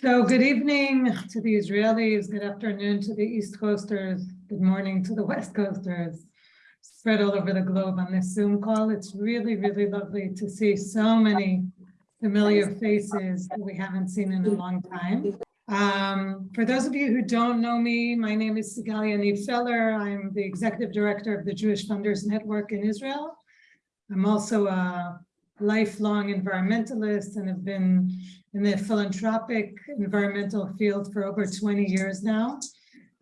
So good evening to the Israelis, good afternoon to the East Coasters, good morning to the West Coasters, spread all over the globe on this Zoom call. It's really, really lovely to see so many familiar faces that we haven't seen in a long time. Um, for those of you who don't know me, my name is Sigalia Yaniv Feller. I'm the executive director of the Jewish Funders Network in Israel. I'm also a lifelong environmentalist and have been in the philanthropic environmental field for over 20 years now.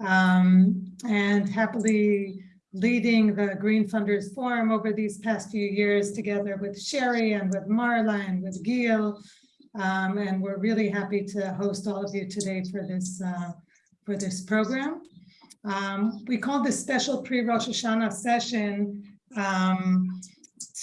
Um, and happily leading the Green Funders Forum over these past few years together with Sherry and with Marla and with Gil. Um, and we're really happy to host all of you today for this, uh, for this program. Um, we call this special pre-Rosh Hashanah session um,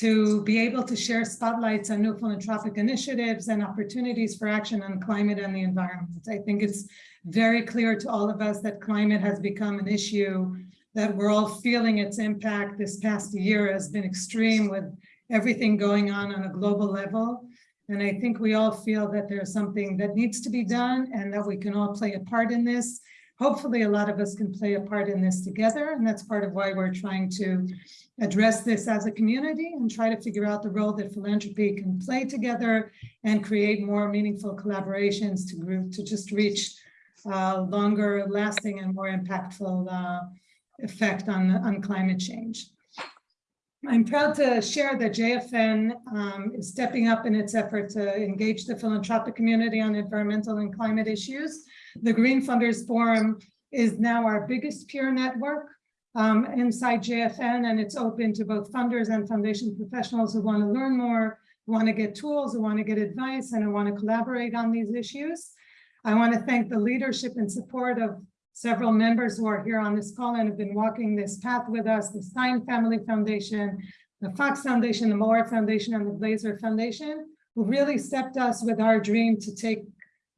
to be able to share spotlights on new philanthropic initiatives and opportunities for action on climate and the environment. I think it's very clear to all of us that climate has become an issue that we're all feeling its impact. This past year has been extreme with everything going on on a global level. And I think we all feel that there's something that needs to be done and that we can all play a part in this. Hopefully a lot of us can play a part in this together. And that's part of why we're trying to address this as a community and try to figure out the role that philanthropy can play together and create more meaningful collaborations to group to just reach uh, longer lasting and more impactful uh, effect on, on climate change. I'm proud to share that JFN um, is stepping up in its effort to engage the philanthropic community on environmental and climate issues. The Green Funders Forum is now our biggest peer network um, inside JFN, and it's open to both funders and foundation professionals who want to learn more, who want to get tools, who want to get advice, and who want to collaborate on these issues. I want to thank the leadership and support of several members who are here on this call and have been walking this path with us, the Stein Family Foundation, the Fox Foundation, the Moore Foundation, and the Glazer Foundation, who really stepped us with our dream to take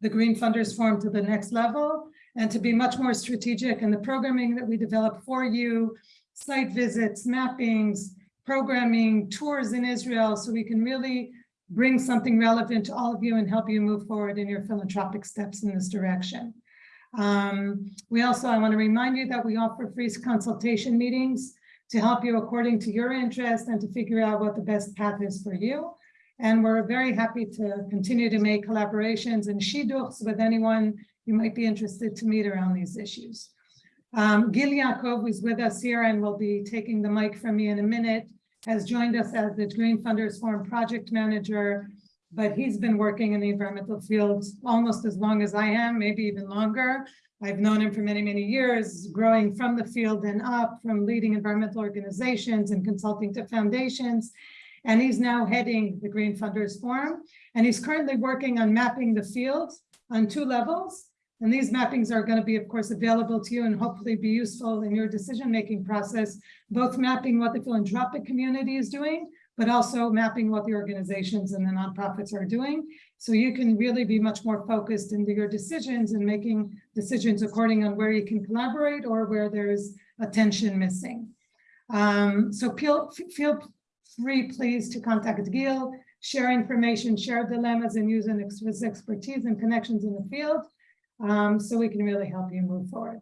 the Green Funders Forum to the next level and to be much more strategic in the programming that we develop for you, site visits, mappings, programming, tours in Israel, so we can really bring something relevant to all of you and help you move forward in your philanthropic steps in this direction. Um, we also, I want to remind you that we offer free consultation meetings to help you according to your interest and to figure out what the best path is for you. And we're very happy to continue to make collaborations and shidduchs with anyone you might be interested to meet around these issues. Um, Gil Yaakov is with us here and will be taking the mic from me in a minute, has joined us as the Green Funders Forum project manager, but he's been working in the environmental field almost as long as I am, maybe even longer. I've known him for many, many years, growing from the field and up, from leading environmental organizations and consulting to foundations. And he's now heading the Green Funders Forum. And he's currently working on mapping the field on two levels. And these mappings are going to be, of course, available to you and hopefully be useful in your decision-making process, both mapping what the philanthropic community is doing, but also mapping what the organizations and the nonprofits are doing. So you can really be much more focused into your decisions and making decisions according on where you can collaborate or where there's attention missing. Um, so feel, feel free, please, to contact Gil, share information, share dilemmas, and use his expertise and connections in the field um, so we can really help you move forward.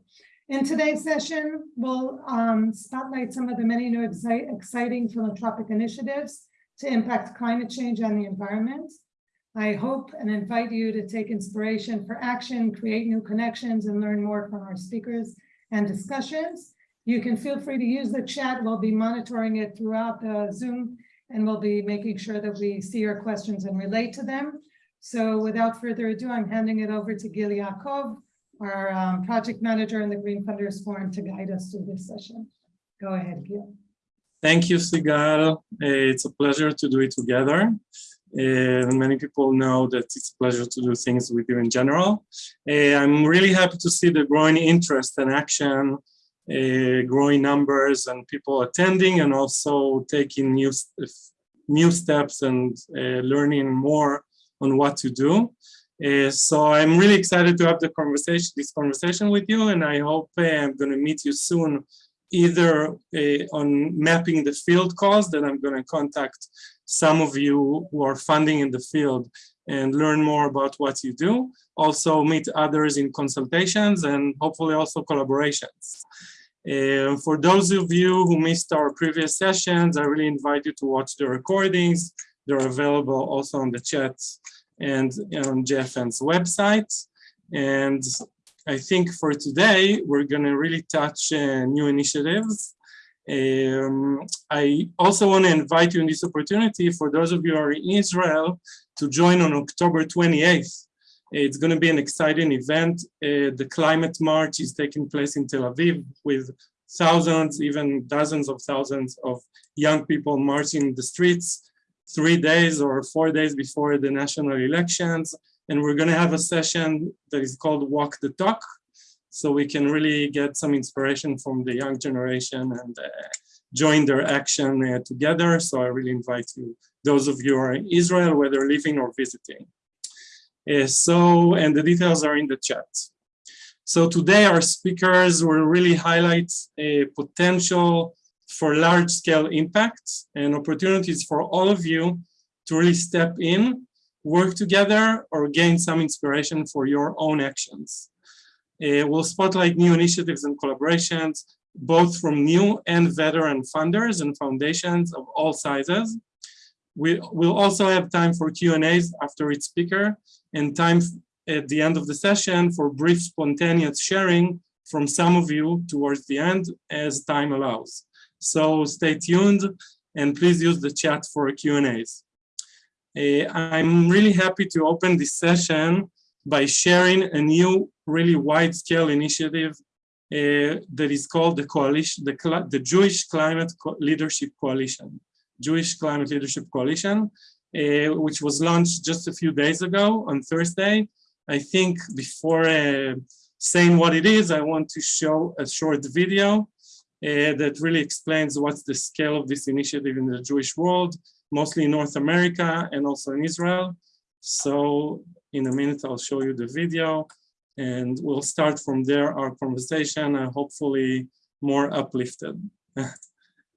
In today's session, we'll um, spotlight some of the many new exciting philanthropic initiatives to impact climate change and the environment. I hope and invite you to take inspiration for action, create new connections, and learn more from our speakers and discussions. You can feel free to use the chat. We'll be monitoring it throughout the Zoom, and we'll be making sure that we see your questions and relate to them. So without further ado, I'm handing it over to Gil Yaakov, our um, project manager in the Green Funders Forum to guide us through this session. Go ahead, Gil. Thank you, Sigal. It's a pleasure to do it together. Uh, many people know that it's a pleasure to do things with you in general. Uh, I'm really happy to see the growing interest and action, growing numbers and people attending and also taking new, new steps and learning more on what to do. Uh, so I'm really excited to have the conversation, this conversation with you, and I hope uh, I'm going to meet you soon, either uh, on mapping the field cause that I'm going to contact some of you who are funding in the field and learn more about what you do. Also meet others in consultations and hopefully also collaborations. For those of you who missed our previous sessions, I really invite you to watch the recordings. They're available also on the chat and on JFN's website. And I think for today, we're going to really touch uh, new initiatives. Um, I also want to invite you in this opportunity for those of you who are in Israel to join on October 28th. It's going to be an exciting event. Uh, the climate march is taking place in Tel Aviv with thousands, even dozens of thousands of young people marching the streets three days or four days before the national elections. And we're going to have a session that is called Walk the Talk. So we can really get some inspiration from the young generation and uh, join their action uh, together. So I really invite you, those of you are in Israel, whether living or visiting. Uh, so, and the details are in the chat. So today our speakers will really highlight a potential for large scale impacts and opportunities for all of you to really step in, work together or gain some inspiration for your own actions. Uh, we'll spotlight new initiatives and collaborations, both from new and veteran funders and foundations of all sizes. We will also have time for Q&As after each speaker and time at the end of the session for brief spontaneous sharing from some of you towards the end as time allows. So stay tuned and please use the chat for Q&As. Uh, I'm really happy to open this session by sharing a new, really wide-scale initiative uh, that is called the coalition, the, the Jewish Climate Co Leadership Coalition, Jewish Climate Leadership Coalition, uh, which was launched just a few days ago on Thursday. I think before uh, saying what it is, I want to show a short video Uh, that really explains what's the scale of this initiative in the Jewish world, mostly in North America and also in Israel. So in a minute, I'll show you the video and we'll start from there our conversation and hopefully more uplifted.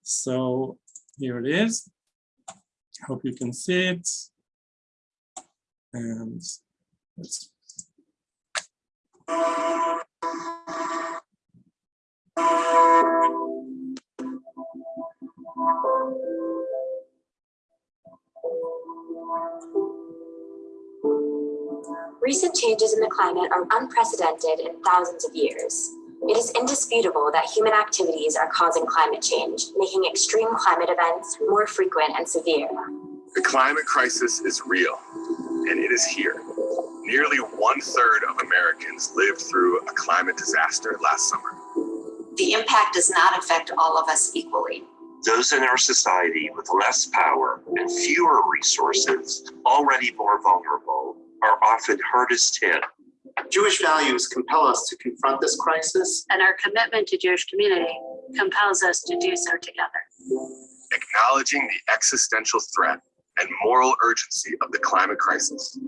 so here it is. Hope you can see it. And let's Recent changes in the climate are unprecedented in thousands of years. It is indisputable that human activities are causing climate change, making extreme climate events more frequent and severe. The climate crisis is real, and it is here. Nearly one third of Americans lived through a climate disaster last summer. The impact does not affect all of us equally. Those in our society with less power and fewer resources, already more vulnerable, are often hardest hit. Jewish values compel us to confront this crisis. And our commitment to Jewish community compels us to do so together. Acknowledging the existential threat and moral urgency of the climate crisis,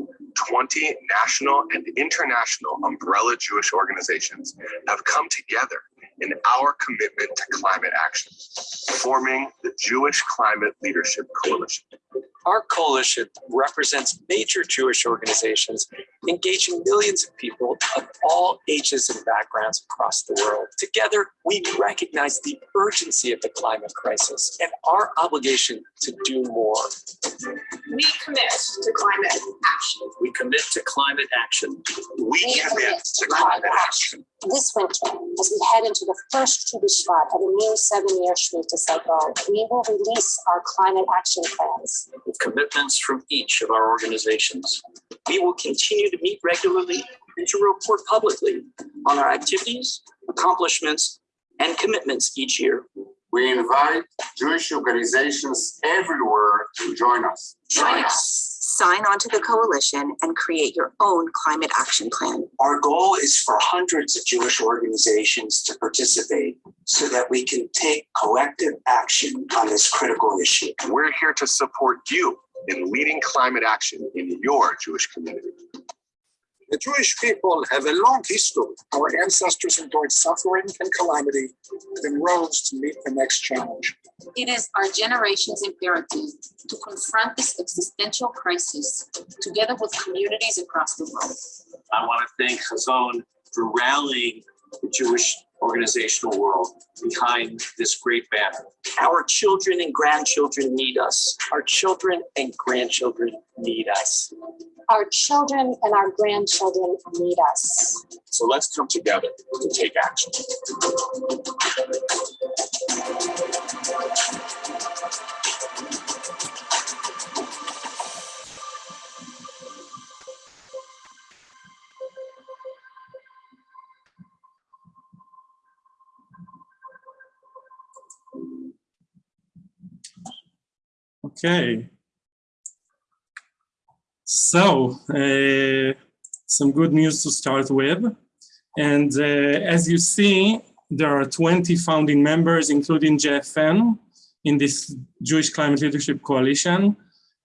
20 national and international umbrella Jewish organizations have come together in our commitment to climate action, forming the Jewish Climate Leadership Coalition. Our coalition represents major Jewish organizations engaging millions of people of all ages and backgrounds across the world. Together, we recognize the urgency of the climate crisis and our obligation to do more. We commit to climate action. We commit to climate action. We commit to climate action. This winter, as we head into the first Tu B'Shvat of a new seven-year Shemitah cycle, we will release our climate action plans. With commitments from each of our organizations. We will continue to meet regularly and to report publicly on our activities, accomplishments, and commitments each year. We invite Jewish organizations everywhere to join us. Join us. Sign on to the coalition and create your own climate action plan. Our goal is for hundreds of Jewish organizations to participate so that we can take collective action on this critical issue. We're here to support you in leading climate action in your Jewish community. The Jewish people have a long history. Our ancestors endured suffering and calamity, then rose to meet the next challenge. It is our generation's imperative to confront this existential crisis together with communities across the world. I want to thank Chazon for rallying the Jewish organizational world behind this great banner. Our children and grandchildren need us. Our children and grandchildren need us. Our children and our grandchildren need us. So let's come together to take action. Okay. So, uh, some good news to start with. And uh, as you see, there are 20 founding members, including JFN, in this Jewish Climate Leadership Coalition.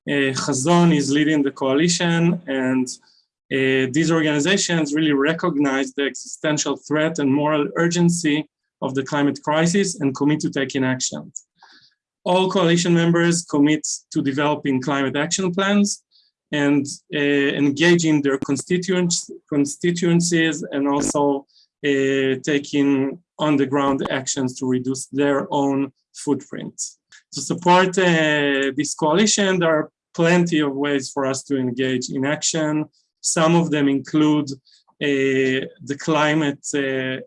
Uh, Chazon is leading the coalition, and uh, these organizations really recognize the existential threat and moral urgency of the climate crisis and commit to taking action. All coalition members commit to developing climate action plans and uh, engaging their constituents, constituencies and also uh, taking on the ground actions to reduce their own footprints. To support uh, this coalition, there are plenty of ways for us to engage in action. Some of them include the Climate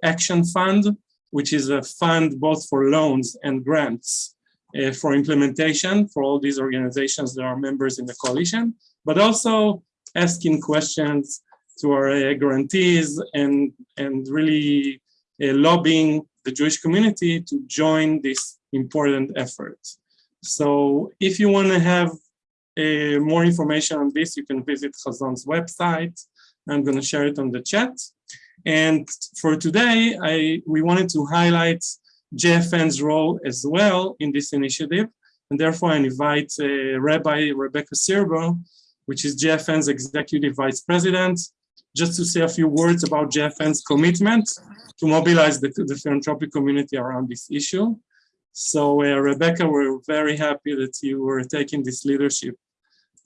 Action Fund, which is a fund both for loans and grants uh, for implementation for all these organizations that are members in the coalition, but also asking questions to our uh, grantees and, and really uh, lobbying the Jewish community to join this important effort. So if you want to have uh, more information on this, you can visit Chazon's website. I'm going to share it on the chat. And for today, I, we wanted to highlight JFN's role as well in this initiative. And therefore, I invite uh, Rabbi Rebecca Sirbo, which is JFN's Executive Vice President, just to say a few words about JFN's commitment to mobilize the, the philanthropic community around this issue. So uh, Rebecca, we're very happy that you were taking this leadership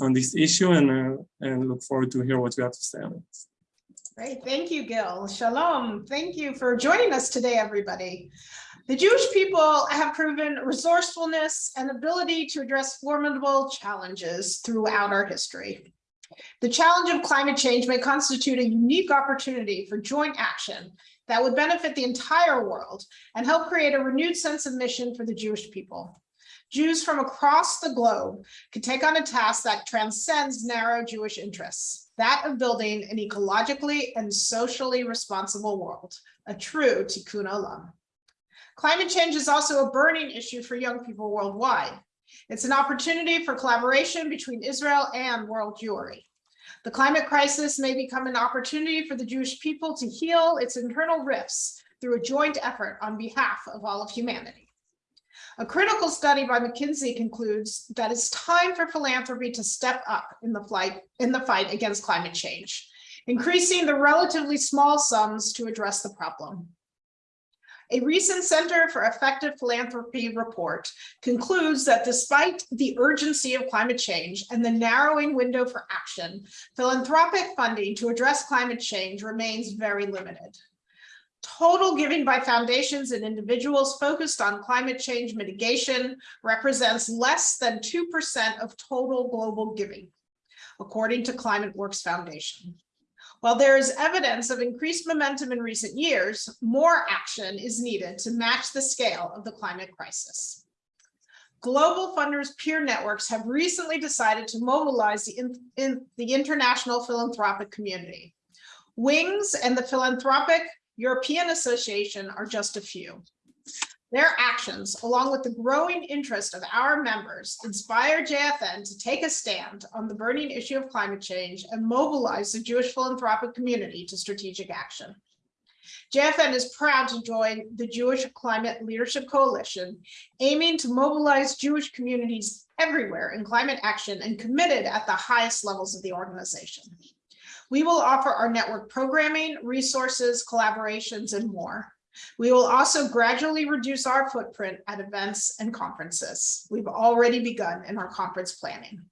on this issue and, uh, and look forward to hear what you have to say on it. Great, thank you, Gil. Shalom. Thank you for joining us today, everybody. The Jewish people have proven resourcefulness and ability to address formidable challenges throughout our history. The challenge of climate change may constitute a unique opportunity for joint action that would benefit the entire world and help create a renewed sense of mission for the Jewish people. Jews from across the globe could take on a task that transcends narrow Jewish interests, that of building an ecologically and socially responsible world, a true tikkun olam. Climate change is also a burning issue for young people worldwide. It's an opportunity for collaboration between Israel and world Jewry. The climate crisis may become an opportunity for the Jewish people to heal its internal rifts through a joint effort on behalf of all of humanity. A critical study by McKinsey concludes that it's time for philanthropy to step up in the, flight, in the fight against climate change, increasing the relatively small sums to address the problem. A recent Center for Effective Philanthropy report concludes that despite the urgency of climate change and the narrowing window for action, philanthropic funding to address climate change remains very limited. Total giving by foundations and individuals focused on climate change mitigation represents less than 2% of total global giving, according to ClimateWorks Foundation. While there is evidence of increased momentum in recent years, more action is needed to match the scale of the climate crisis. Global funders peer networks have recently decided to mobilize the, in, in the international philanthropic community. WINGS and the Philanthropic European Association are just a few. Their actions, along with the growing interest of our members, inspire JFN to take a stand on the burning issue of climate change and mobilize the Jewish philanthropic community to strategic action. JFN is proud to join the Jewish Climate Leadership Coalition, aiming to mobilize Jewish communities everywhere in climate action and committed at the highest levels of the organization. We will offer our network programming, resources, collaborations, and more. We will also gradually reduce our footprint at events and conferences. We've already begun in our conference planning.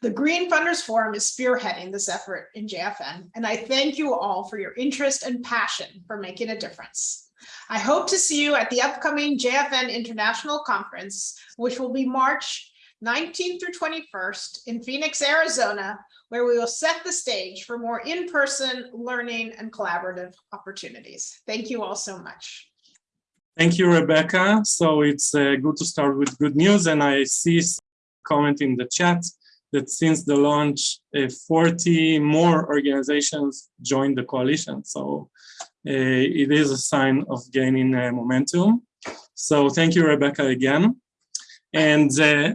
The Green Funders Forum is spearheading this effort in JFN, and I thank you all for your interest and passion for making a difference. I hope to see you at the upcoming JFN International Conference, which will be March 19th through 21st in Phoenix, Arizona, where we will set the stage for more in-person learning and collaborative opportunities. Thank you all so much. Thank you, Rebecca. So it's uh, good to start with good news. And I see comment in the chat that since the launch, uh, 40 more organizations joined the coalition. So uh, it is a sign of gaining uh, momentum. So thank you, Rebecca, again. And uh,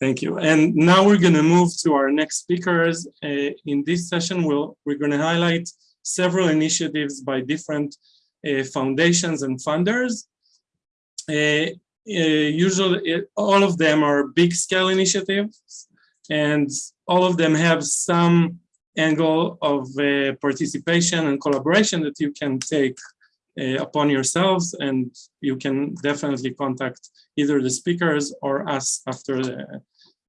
thank you. And now we're going to move to our next speakers. Uh, in this session, we'll, we're going to highlight several initiatives by different uh, foundations and funders. Uh, usually, all of them are big scale initiatives and all of them have some angle of uh, participation and collaboration that you can take uh, upon yourselves and you can definitely contact either the speakers or us after the,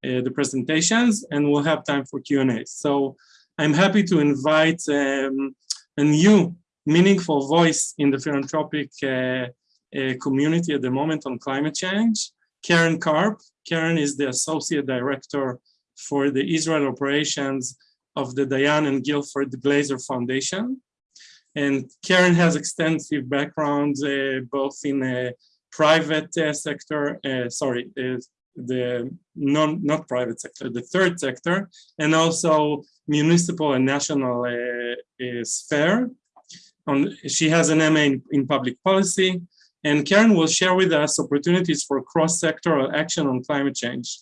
uh, the presentations and we'll have time for Q&A. So I'm happy to invite um, a new meaningful voice in the philanthropic uh, uh, community at the moment on climate change, Karen Karp. Karen is the Associate Director for the Israel operations of the Diane and Guilford Glazer Foundation. And Karen has extensive background uh, both in a private uh, sector, uh, sorry, the non not private sector, the third sector, and also municipal and national uh, sphere. On, she has an MA in, in public policy, and Karen will share with us opportunities for cross-sectoral action on climate change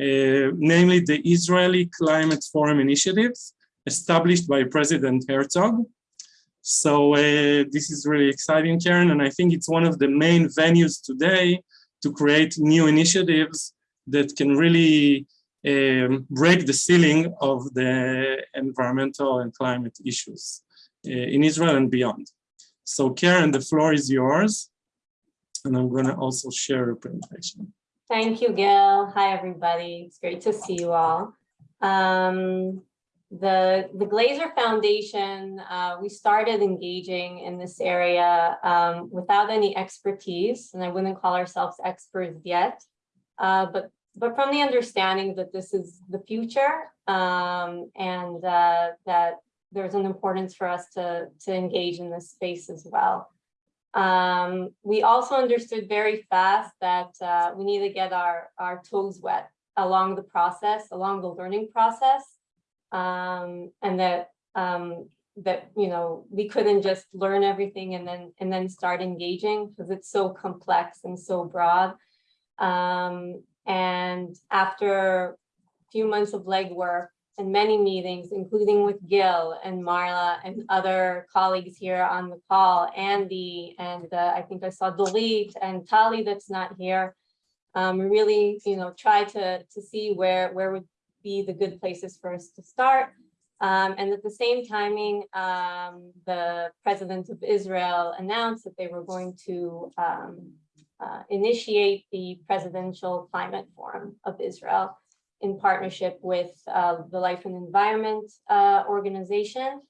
uh, namely the Israeli Climate Forum initiatives established by President Herzog. So uh, this is really exciting, Karen, and I think it's one of the main venues today to create new initiatives that can really um, break the ceiling of the environmental and climate issues uh, in Israel and beyond. So Karen, the floor is yours. And I'm going to also share a presentation. Thank you, Gail. Hi, everybody. It's great to see you all. Um, the, the Glazer Foundation, uh, we started engaging in this area um, without any expertise, and I wouldn't call ourselves experts yet, uh, but, but from the understanding that this is the future um, and uh, that there's an importance for us to, to engage in this space as well. Um, we also understood very fast that uh, we need to get our, our toes wet along the process, along the learning process, um, and that um, that you know we couldn't just learn everything and then and then start engaging because it's so complex and so broad. Um, and after a few months of legwork, and many meetings, including with Gil and Marla and other colleagues here on the call, Andy, and uh, I think I saw Dorit and Tali that's not here. Um, really, you know, try to, to see where, where would be the good places for us to start. Um, and at the same timing, um, the president of Israel announced that they were going to um, uh, initiate the Presidential Climate Forum of Israel in partnership with uh, the Life and Environment uh, organization.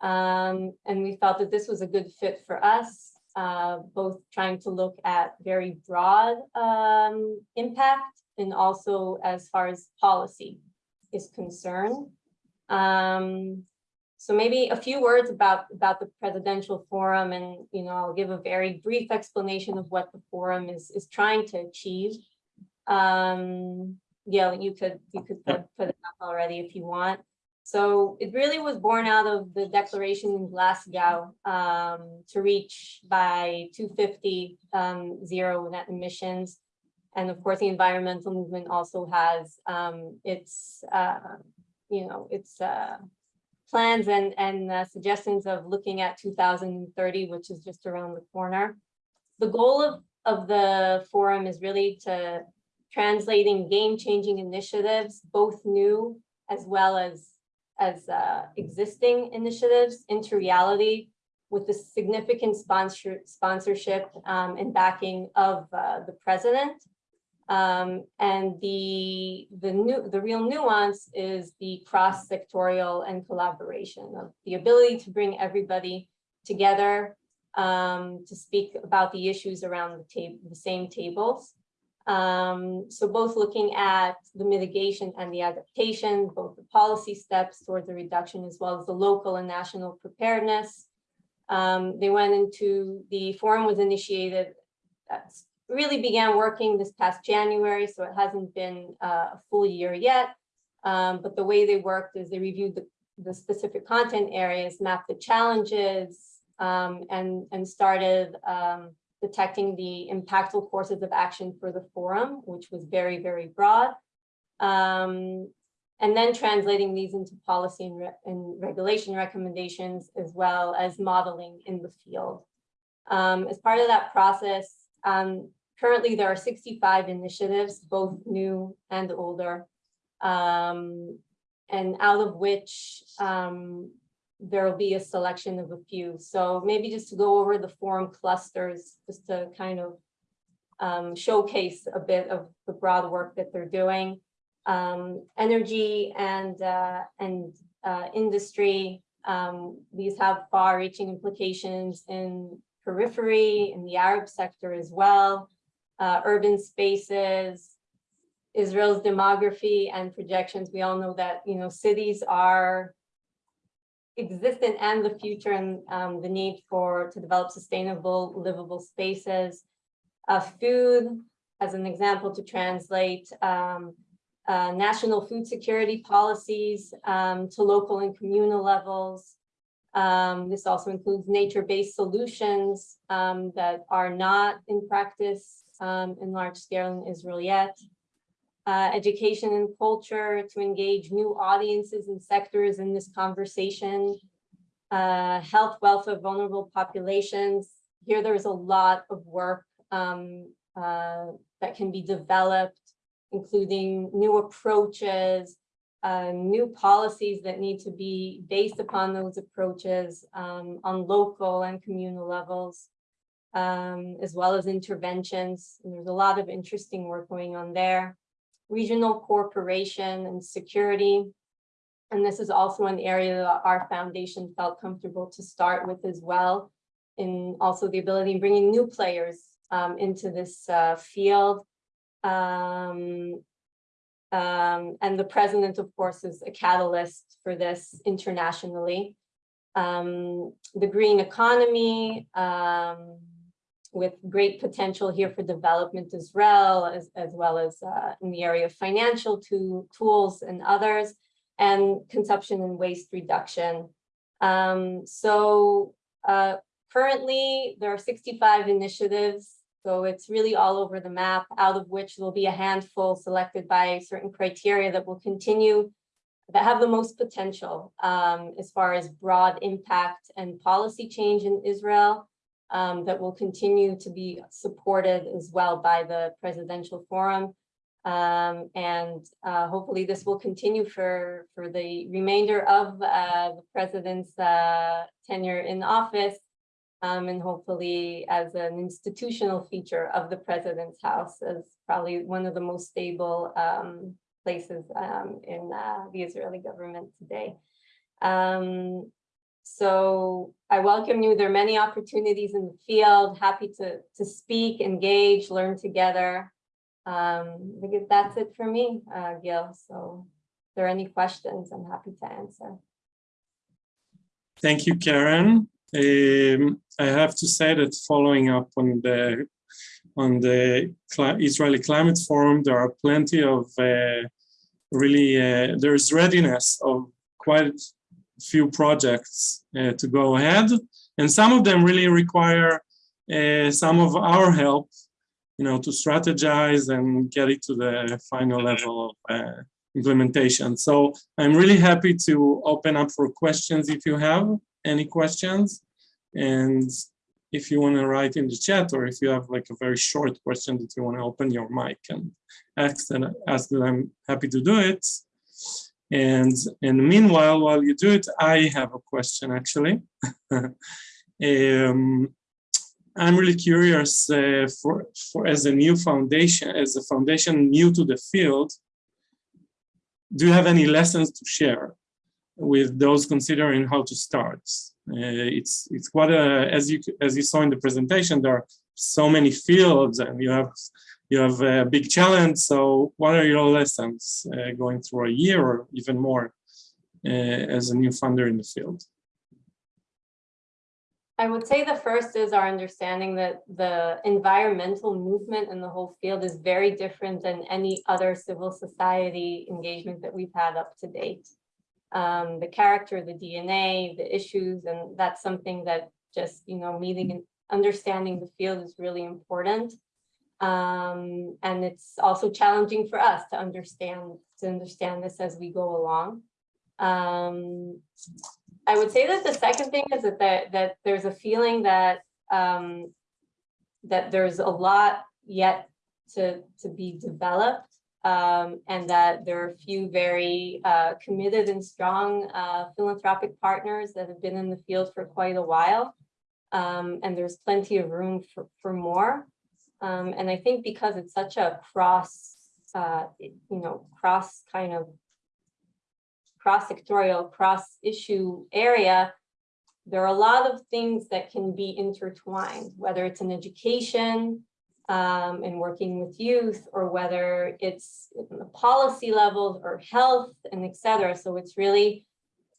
Um, and we felt that this was a good fit for us, uh, both trying to look at very broad um, impact and also as far as policy is concerned. Um, so maybe a few words about, about the presidential forum and, you know, I'll give a very brief explanation of what the forum is, is trying to achieve. Um, yeah, you could you could put, put it up already if you want. So it really was born out of the declaration in Glasgow um, to reach by 250 um, zero net emissions. And of course, the environmental movement also has um, its, uh, you know, its uh, plans and, and uh, suggestions of looking at 2030, which is just around the corner. The goal of, of the forum is really to translating game-changing initiatives, both new as well as as uh, existing initiatives into reality with the significant sponsor, sponsorship um, and backing of uh, the president. Um, and the, the, new, the real nuance is the cross-sectorial and collaboration of the ability to bring everybody together um, to speak about the issues around the the same tables. Um, so both looking at the mitigation and the adaptation, both the policy steps towards the reduction as well as the local and national preparedness. Um, they went into, the forum was initiated, really began working this past January, so it hasn't been uh, a full year yet. Um, but the way they worked is they reviewed the, the specific content areas, mapped the challenges, um, and, and started um, detecting the impactful courses of action for the forum, which was very, very broad. Um, and then translating these into policy and, re and, regulation recommendations, as well as modeling in the field. Um, as part of that process, um, currently there are 65 initiatives, both new and older, um, and out of which um, there will be a selection of a few. So maybe just to go over the forum clusters, just to kind of um, showcase a bit of the broad work that they're doing. Um, energy and, uh, and uh, industry, um, these have far-reaching implications in periphery, in the Arab sector as well, uh, urban spaces, Israel's demography and projections. We all know that, you know, cities are existent and the future and um, the need for to develop sustainable livable spaces. Uh, food, as an example to translate um, uh, national food security policies um, to local and communal levels. Um, this also includes nature-based solutions um, that are not in practice um, in large scale in Israel yet. Uh, education and culture to engage new audiences and sectors in this conversation, uh, health, welfare, vulnerable populations. Here there's a lot of work um, uh, that can be developed, including new approaches, uh, new policies that need to be based upon those approaches um, on local and communal levels, um, as well as interventions. And there's a lot of interesting work going on there regional cooperation and security. And this is also an area that our foundation felt comfortable to start with as well. And also the ability of bringing new players um, into this uh, field. Um, um, and the president, of course, is a catalyst for this internationally. Um, the green economy, um, with great potential here for development as well, as, as well as uh, in the area of financial to, tools and others, and consumption and waste reduction. Um, so uh, currently there are 65 initiatives, so it's really all over the map, out of which there'll be a handful selected by certain criteria that will continue that have the most potential um, as far as broad impact and policy change in Israel um, that will continue to be supported as well by the presidential forum. Um, and uh, hopefully this will continue for, for the remainder of uh, the president's uh, tenure in office um, and hopefully as an institutional feature of the president's house as probably one of the most stable um, places um, in uh, the Israeli government today. So I welcome you. There are many opportunities in the field. Happy to, to speak, engage, learn together. Um, I think that's it for me, uh, Gil. So if there are any questions, I'm happy to answer. Thank you, Karen. Um, I have to say that following up on the on the Israeli Climate Forum, there are plenty of uh, really, uh, there's readiness of quite few projects uh, to go ahead. And some of them really require uh, some of our help, you know, to strategize and get it to the final level of uh, implementation. So I'm really happy to open up for questions if you have any questions. And if you want to write in the chat or if you have like a very short question that you want to open your mic and ask, and ask I'm happy to do it. And, and meanwhile, while you do it, I have a question actually. um, I'm really curious uh, for, for as a new foundation, as a foundation new to the field, do you have any lessons to share with those considering how to start? Uh, it's it's quite a as you as you saw in the presentation, there are so many fields, and you have you have a big challenge. So, what are your lessons uh, going through a year or even more uh, as a new funder in the field? I would say the first is our understanding that the environmental movement in the whole field is very different than any other civil society engagement that we've had up to date. Um, the character, the DNA, the issues, and that's something that just, you know, meeting and understanding the field is really important. Um, and it's also challenging for us to understand, to understand this as we go along. Um, I would say that the second thing is that that, that there's a feeling that um, that there's a lot yet to to be developed, um, and that there are a few very uh, committed and strong uh, philanthropic partners that have been in the field for quite a while, um, and there's plenty of room for for more. Um, and I think because it's such a cross, uh, you know, cross kind of cross-sectorial, cross-issue area, there are a lot of things that can be intertwined, whether it's in education um, and working with youth, or whether it's the policy levels or health and et cetera. So it's really,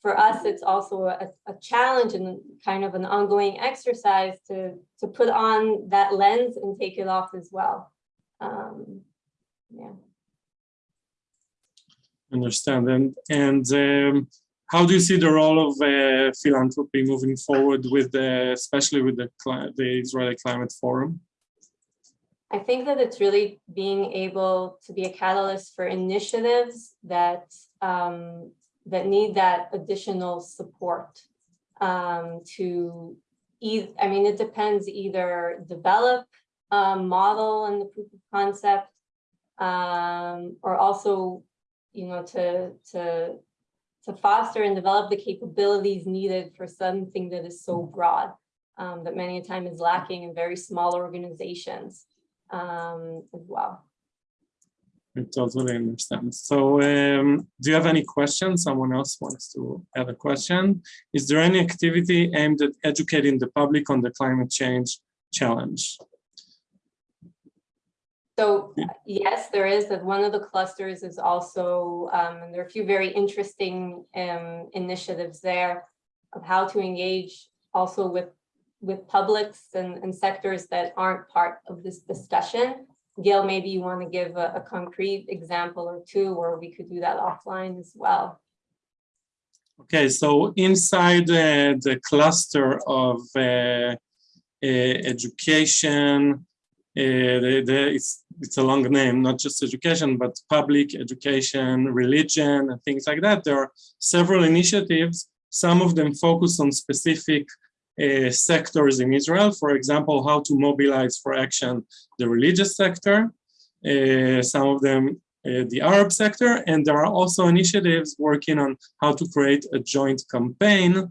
for us, it's also a, a challenge and kind of an ongoing exercise to, to put on that lens and take it off as well. Um, yeah understand and and um, how do you see the role of uh, philanthropy moving forward with the especially with the the Israeli Climate Forum? I think that it's really being able to be a catalyst for initiatives that um, that need that additional support um, to either, I mean, it depends either develop a model and the proof of concept um, or also you know, to, to, to foster and develop the capabilities needed for something that is so broad um, that many a time is lacking in very small organizations um, as well. I totally understand. So um, do you have any questions? Someone else wants to add a question. Is there any activity aimed at educating the public on the climate change challenge? So yes, there is that one of the clusters is also, um, and there are a few very interesting um, initiatives there of how to engage also with with publics and, and sectors that aren't part of this discussion. Gail, maybe you want to give a, a concrete example or two where we could do that offline as well. Okay, so inside uh, the cluster of uh, uh, education, the, the, it's, it's a long name, not just education, but public education, religion, and things like that. There are several initiatives. Some of them focus on specific uh, sectors in Israel. For example, how to mobilize for action the religious sector. Uh, some of them uh, the Arab sector, and there are also initiatives working on how to create a joint campaign uh,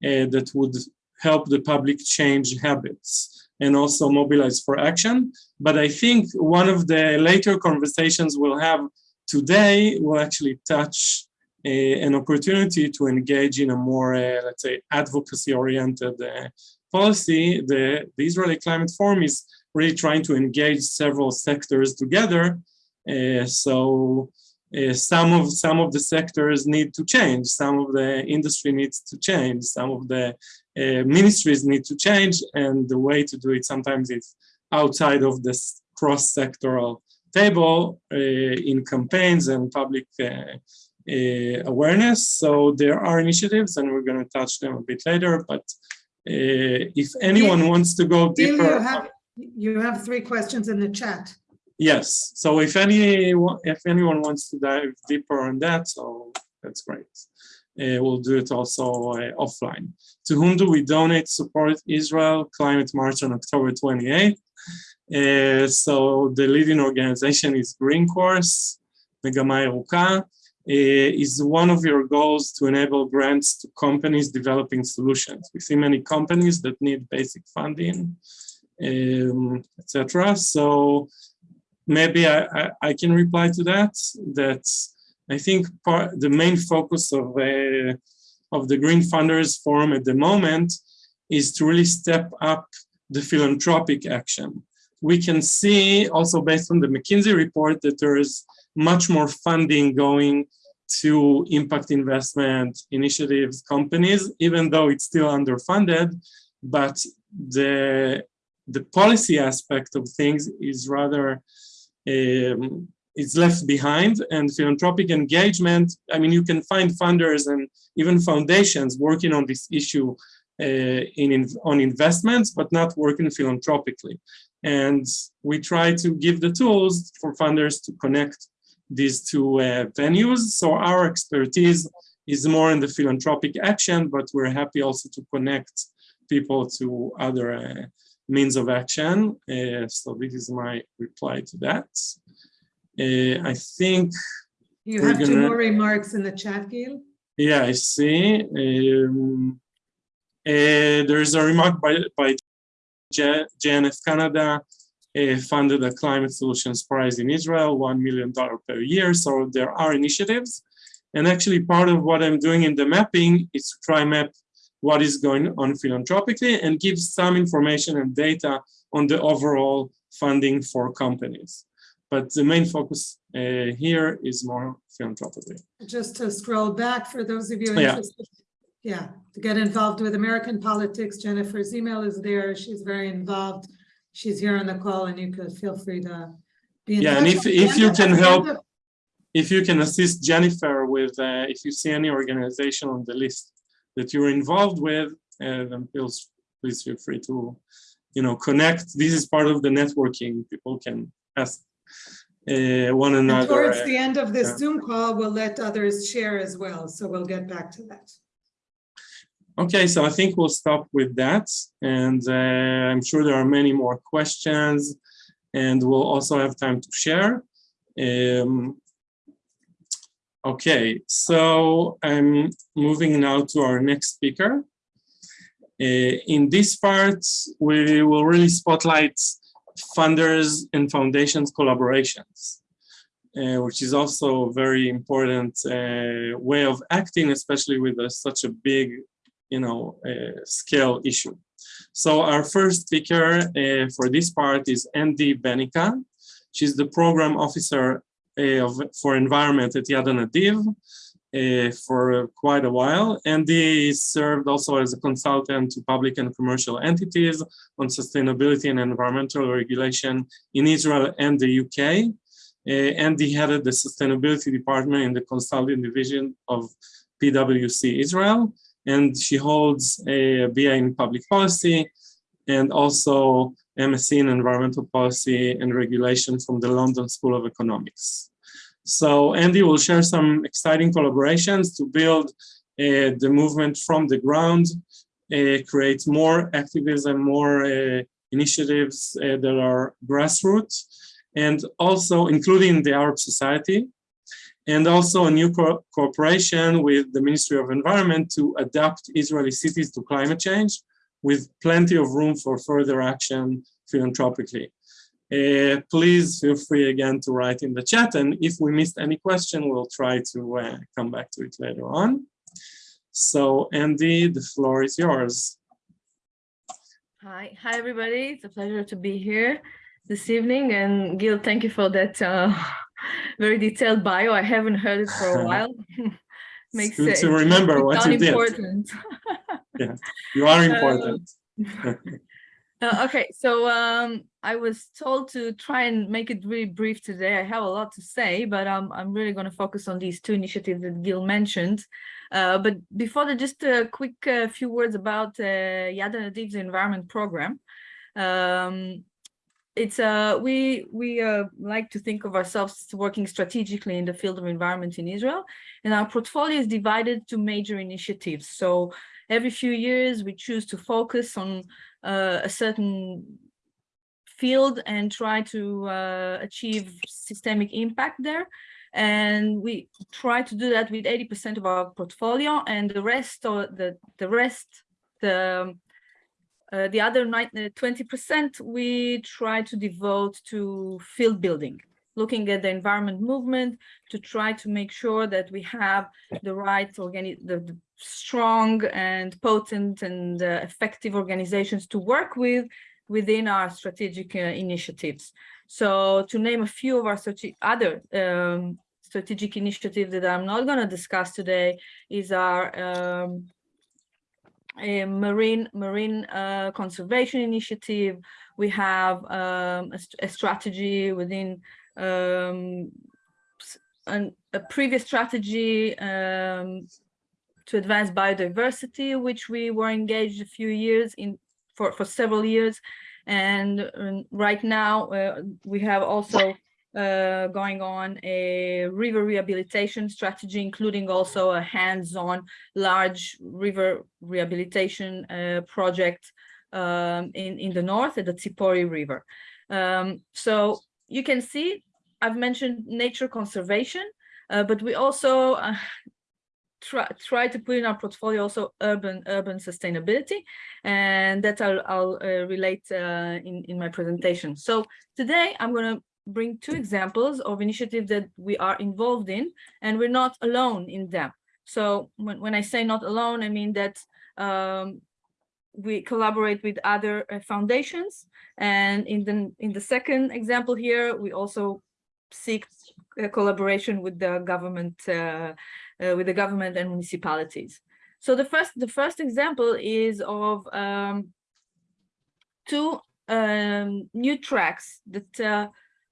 that would help the public change habits and also mobilize for action. But I think one of the later conversations we'll have today will actually touch uh, an opportunity to engage in a more, uh, let's say, advocacy-oriented uh, policy. The, the Israeli Climate Forum is really trying to engage several sectors together. Uh, so uh, some of some of the sectors need to change. Some of the industry needs to change. Some of the uh, ministries need to change, and the way to do it sometimes is outside of this cross-sectoral table uh, in campaigns and public uh, awareness. So there are initiatives, and we're going to touch them a bit later. But if anyone wants to go deeper, you have, you have three questions in the chat. Yes. So if any if anyone wants to dive deeper on that, so that's great. Uh, we'll do it also uh, offline. To whom do we donate support Israel Climate March on October 28th? Uh, so the leading organization is Green Course, Megama Yeruka. Uh, is one of your goals to enable grants to companies developing solutions. We see many companies that need basic funding, um, etc. So maybe I, I, I, can reply to that, that I think part, the main focus of, uh, of the Green Funders Forum at the moment is to really step up the philanthropic action. We can see also based on the McKinsey report that there is much more funding going to impact investment initiatives, companies, even though it's still underfunded, but the, the policy aspect of things is rather, um, it's left behind and philanthropic engagement, I mean, you can find funders and even foundations working on this issue uh, in, in, on investments, but not working philanthropically. And we try to give the tools for funders to connect these two uh, venues. So our expertise is more in the philanthropic action, but we're happy also to connect people to other uh, means of action. Uh, so this is my reply to that. Uh, I think you have gonna... two more remarks in the chat, Gil. Yeah, I see. Um, uh, there is a remark by, by JNF Canada funded a climate solutions prize in Israel, $1 million per year. So there are initiatives. And actually part of what I'm doing in the mapping is to try map what is going on philanthropically and give some information and data on the overall funding for companies. But the main focus uh, here is more philanthropically. Just to scroll back for those of you interested, yeah. yeah, to get involved with American politics, Jennifer's email is there. She's very involved she's here on the call and you could feel free to be in yeah and if if you can help if you can assist jennifer with uh, if you see any organization on the list that you're involved with uh, then please please feel free to you know connect. This is part of the networking. People can ask uh, one another and towards uh, the end of this zoom call we'll let others share as well. So we'll get back to that Okay, so I think we'll stop with that. And uh, I'm sure there are many more questions and we'll also have time to share. Um, okay, so I'm moving now to our next speaker. Uh, in this part, we will really spotlight funders and foundations collaborations, uh, which is also a very important uh, way of acting, especially with a, such a big you know, uh, scale issue. So our first speaker uh, for this part is Andy Benica. She's the program officer uh, of, for environment at Yad Hanadiv uh, for quite a while. Andy served also as a consultant to public and commercial entities on sustainability and environmental regulation in Israel and the UK. Uh, Andy headed the sustainability department in the consulting division of PwC Israel and she holds a BA in public policy and also MSc in environmental policy and regulation from the London School of Economics. So Andy will share some exciting collaborations to build uh, the movement from the ground, uh, create more activism, more uh, initiatives uh, that are grassroots, and also including the Arab society, and also a new co cooperation with the Ministry of Environment to adapt Israeli cities to climate change with plenty of room for further action philanthropically. Uh, please feel free again to write in the chat and if we missed any question, we'll try to uh, come back to it later on. So Andy, the floor is yours. Hi, hi everybody. It's a pleasure to be here this evening and Gil, thank you for that uh, very detailed bio. I haven't heard it for a while. Makes good to remember what you important. did. yeah, you are important. uh, okay, so um, I was told to try and make it really brief today. I have a lot to say, but um, I'm really going to focus on these two initiatives that Gil mentioned. Uh, but before that, just a quick uh, few words about uh, Yad Hanadiv's environment program. Um, it's uh we we uh like to think of ourselves working strategically in the field of environment in Israel and our portfolio is divided to major initiatives. So every few years we choose to focus on uh, a certain field and try to uh, achieve systemic impact there. And we try to do that with 80% of our portfolio and the rest or the, the rest, the, uh, the other 20% we try to devote to field building, looking at the environment movement to try to make sure that we have the right the, the strong and potent and uh, effective organizations to work with within our strategic uh, initiatives. So to name a few of our other um, strategic initiatives that I'm not going to discuss today is our um, marine marine uh, conservation initiative. We have um, a, a, strategy within um, an, a previous strategy um, to advance biodiversity, which we were engaged a few years in for, for several years. And um, right now uh, we have also uh, going on a river rehabilitation strategy, including also a hands-on large river rehabilitation uh, project um, in, in the north at the Tzipori River. Um, so you can see, I've mentioned nature conservation, uh, but we also uh, try, try to put in our portfolio also urban urban sustainability and that I'll, I'll uh, relate uh, in, in my presentation. So today I'm going to bring two examples of initiatives that we are involved in and we're not alone in them. So when, when I say not alone, I mean that um, we collaborate with other uh, foundations and in the in the second example here we also seek collaboration with the government uh, uh, with the government and municipalities. So the first the first example is of um, two um, new tracks that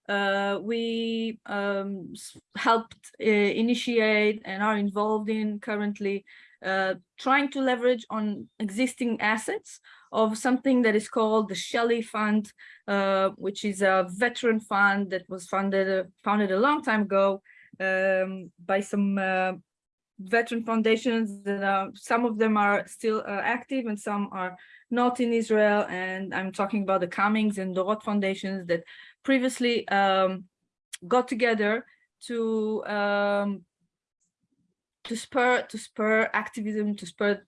uh, uh, we um, helped uh, initiate and are involved in currently uh, trying to leverage on existing assets of something that is called the Shelley Fund, uh, which is a veteran fund that was funded founded a long time ago um, by some veteran foundations that are, some of them are still uh, active and some are not in Israel. And I'm talking about the Cummings and Dorot foundations that previously um, got together to um, to spur to spur activism, to spur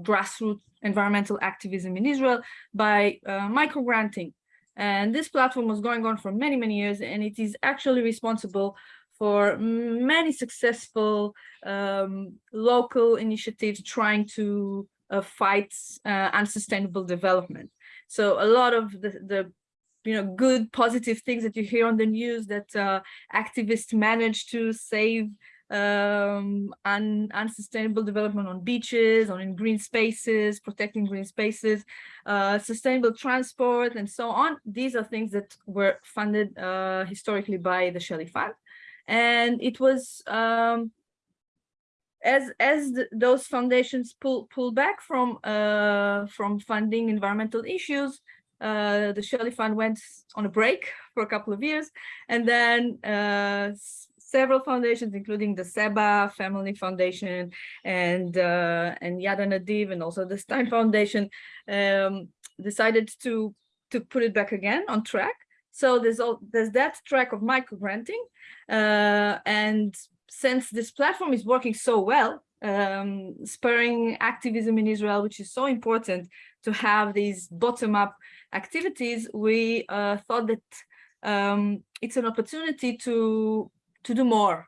grassroots environmental activism in Israel by uh, micro granting. And this platform was going on for many, many years, and it is actually responsible for many successful um, local initiatives trying to uh, fight uh, unsustainable development. So a lot of the, the you know good positive things that you hear on the news that uh, activists manage to save um, un unsustainable development on beaches, on in green spaces, protecting green spaces, uh, sustainable transport, and so on. These are things that were funded uh, historically by the Shelley Fund and it was um, as as those foundations pull pull back from uh, from funding environmental issues, uh, the Shirley Fund went on a break for a couple of years, and then uh, several foundations, including the Seba Family Foundation and uh, and Yad Hanadiv, and also the Stein Foundation, um, decided to to put it back again on track. So there's all there's that track of micro granting, uh, and since this platform is working so well, um, spurring activism in Israel, which is so important to have these bottom-up activities, we uh, thought that um, it's an opportunity to to do more.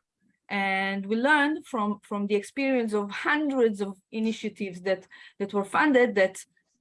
And we learned from from the experience of hundreds of initiatives that that were funded that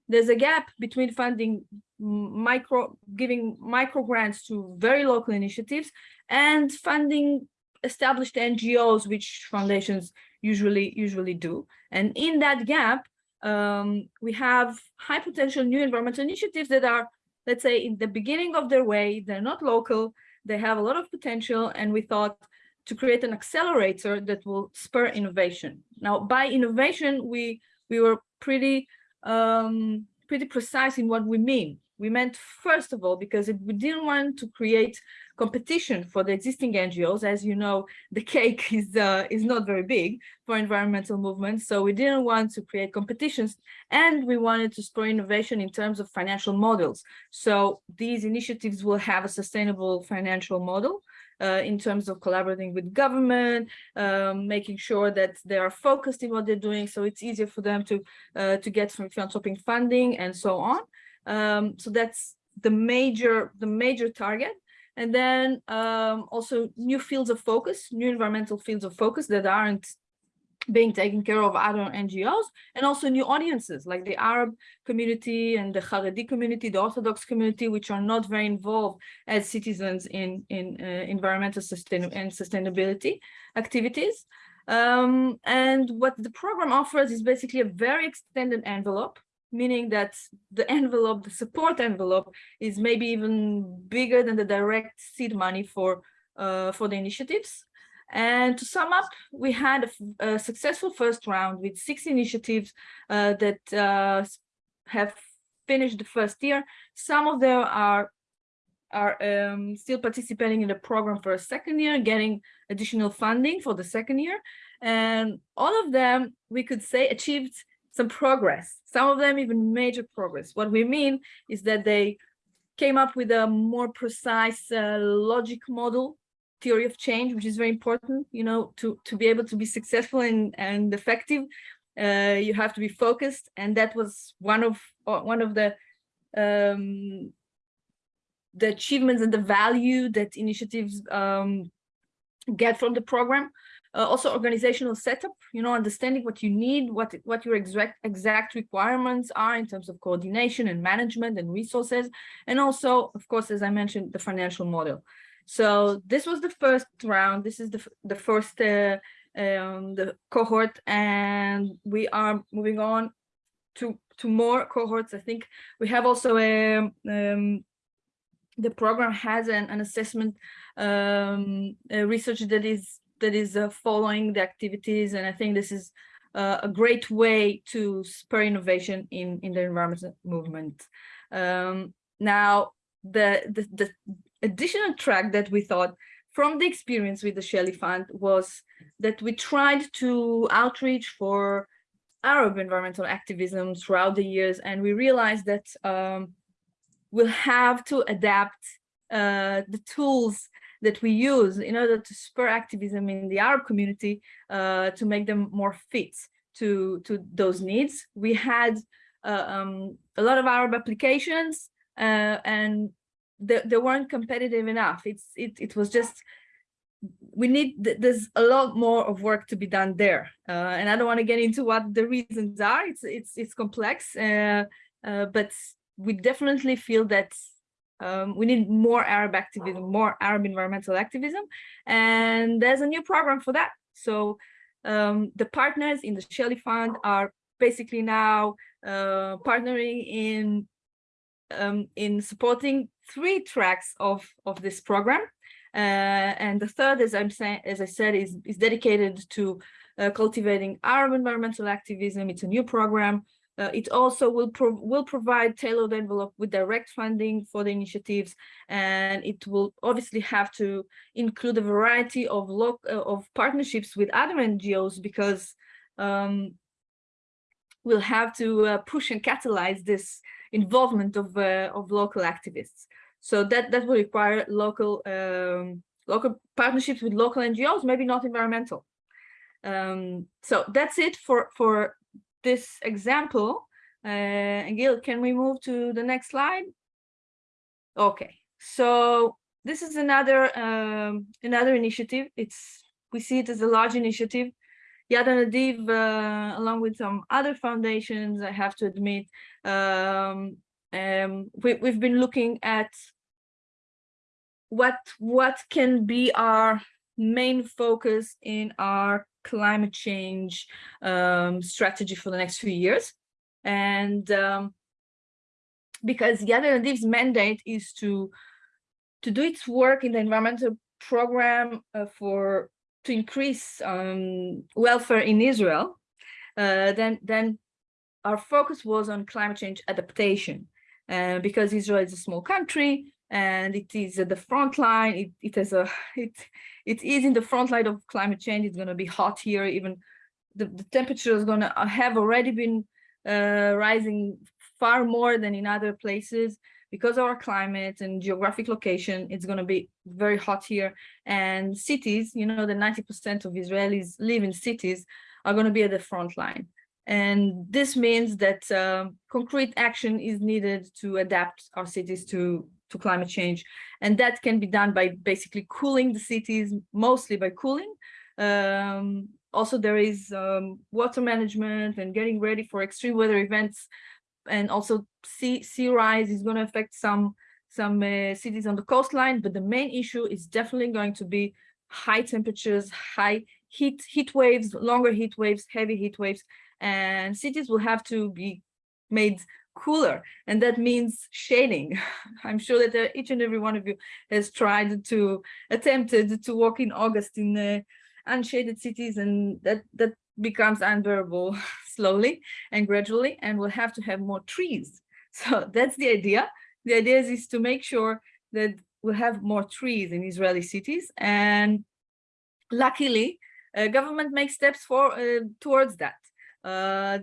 there's a gap between funding micro giving micro grants to very local initiatives and funding established NGOs, which foundations usually usually do. And in that gap, um, we have high potential new environmental initiatives that are, let's say, in the beginning of their way, they're not local, they have a lot of potential, and we thought to create an accelerator that will spur innovation. Now, by innovation, we we were pretty um, pretty precise in what we mean. We meant, first of all, because we didn't want to create competition for the existing NGOs. As you know, the cake is, uh, is not very big for environmental movements. So we didn't want to create competitions and we wanted to spur innovation in terms of financial models. So these initiatives will have a sustainable financial model uh, in terms of collaborating with government, um, making sure that they are focused in what they're doing, so it's easier for them to uh, to get some philanthropic funding and so on. Um, so that's the major the major target. And then um, also new fields of focus, new environmental fields of focus that aren't being taken care of by other NGOs and also new audiences like the Arab community and the Haredi community, the Orthodox community, which are not very involved as citizens in, in uh, environmental sustain and sustainability activities. Um, and what the program offers is basically a very extended envelope, meaning that the envelope, the support envelope is maybe even bigger than the direct seed money for, uh, for the initiatives. And to sum up, we had a, a successful first round with six initiatives uh, that uh, have finished the first year. Some of them are are um, still participating in the program for a second year, getting additional funding for the second year. And all of them, we could say, achieved some progress. Some of them even major progress. What we mean is that they came up with a more precise uh, logic model theory of change, which is very important, you know, to, to be able to be successful and, and effective, uh, you have to be focused. And that was one of uh, one of the um, the achievements and the value that initiatives um, get from the program. Uh, also organizational setup, you know, understanding what you need, what what your exact exact requirements are in terms of coordination and management and resources, and also, of course, as I mentioned, the financial model. So this was the first round. This is the, the first uh, um, the cohort, and we are moving on to, to more cohorts. I think we have also a, um, the program has an, an assessment um, research that is that is uh, following the activities, and I think this is uh, a great way to spur innovation in in the environmental movement. Um, now, the, the the additional track that we thought from the experience with the Shelley Fund was that we tried to outreach for Arab environmental activism throughout the years, and we realized that um, we'll have to adapt uh, the tools that we use in order to spur activism in the Arab community uh, to make them more fit to, to those needs. We had uh, um, a lot of Arab applications uh, and they, they weren't competitive enough. It's it it was just we need there's a lot more of work to be done there, uh, and I don't want to get into what the reasons are. It's it's it's complex, uh, but we definitely feel that um, we need more Arab activism, more Arab environmental activism, and there's a new program for that. So um, the partners in the Shelly Fund are basically now uh, partnering in um, in supporting three tracks of, of this program. Uh, and the third, as I'm saying, as I said, is, is dedicated to uh, cultivating Arab environmental activism. It's a new program. Uh, it also will pro will provide tailored envelope with direct funding for the initiatives, and it will obviously have to include a variety of uh, of partnerships with other NGOs because um, we'll have to uh, push and catalyze this involvement of uh, of local activists. So that that will require local um, local partnerships with local NGOs, maybe not environmental. Um, so that's it for for this example. Uh, and Gil, can we move to the next slide? Okay, so this is another um, another initiative. It's we see it as a large initiative. Yad Hanadiv, uh, along with some other foundations, I have to admit, um, um, we, we've been looking at what what can be our main focus in our climate change um, strategy for the next few years. And um, because Yad Hanadiv's mandate is to to do its work in the environmental program uh, for to increase um, welfare in Israel, uh, then then our focus was on climate change adaptation. Uh, because Israel is a small country and it is at the front line. It, it has a it it is in the front line of climate change. It's going to be hot here. Even the, the temperature is going to have already been uh, rising far more than in other places. because of our climate and geographic location, it's going to be very hot here. And cities, you know, the 90% of Israelis live in cities, are going to be at the front line. And this means that um, concrete action is needed to adapt our cities to, to climate change. And that can be done by basically cooling the cities, mostly by cooling. Um, also, there is um, water management and getting ready for extreme weather events. And also sea, sea rise is going to affect some, some uh, cities on the coastline. But the main issue is definitely going to be high temperatures, high heat, heat waves, longer heat waves, heavy heat waves, and cities will have to be made cooler and that means shading i'm sure that uh, each and every one of you has tried to attempted to walk in august in uh, unshaded cities and that that becomes unbearable slowly and gradually and we'll have to have more trees. So that's the idea. The idea is, is to make sure that we'll have more trees in israeli cities and luckily uh, government makes steps for uh, towards that uh,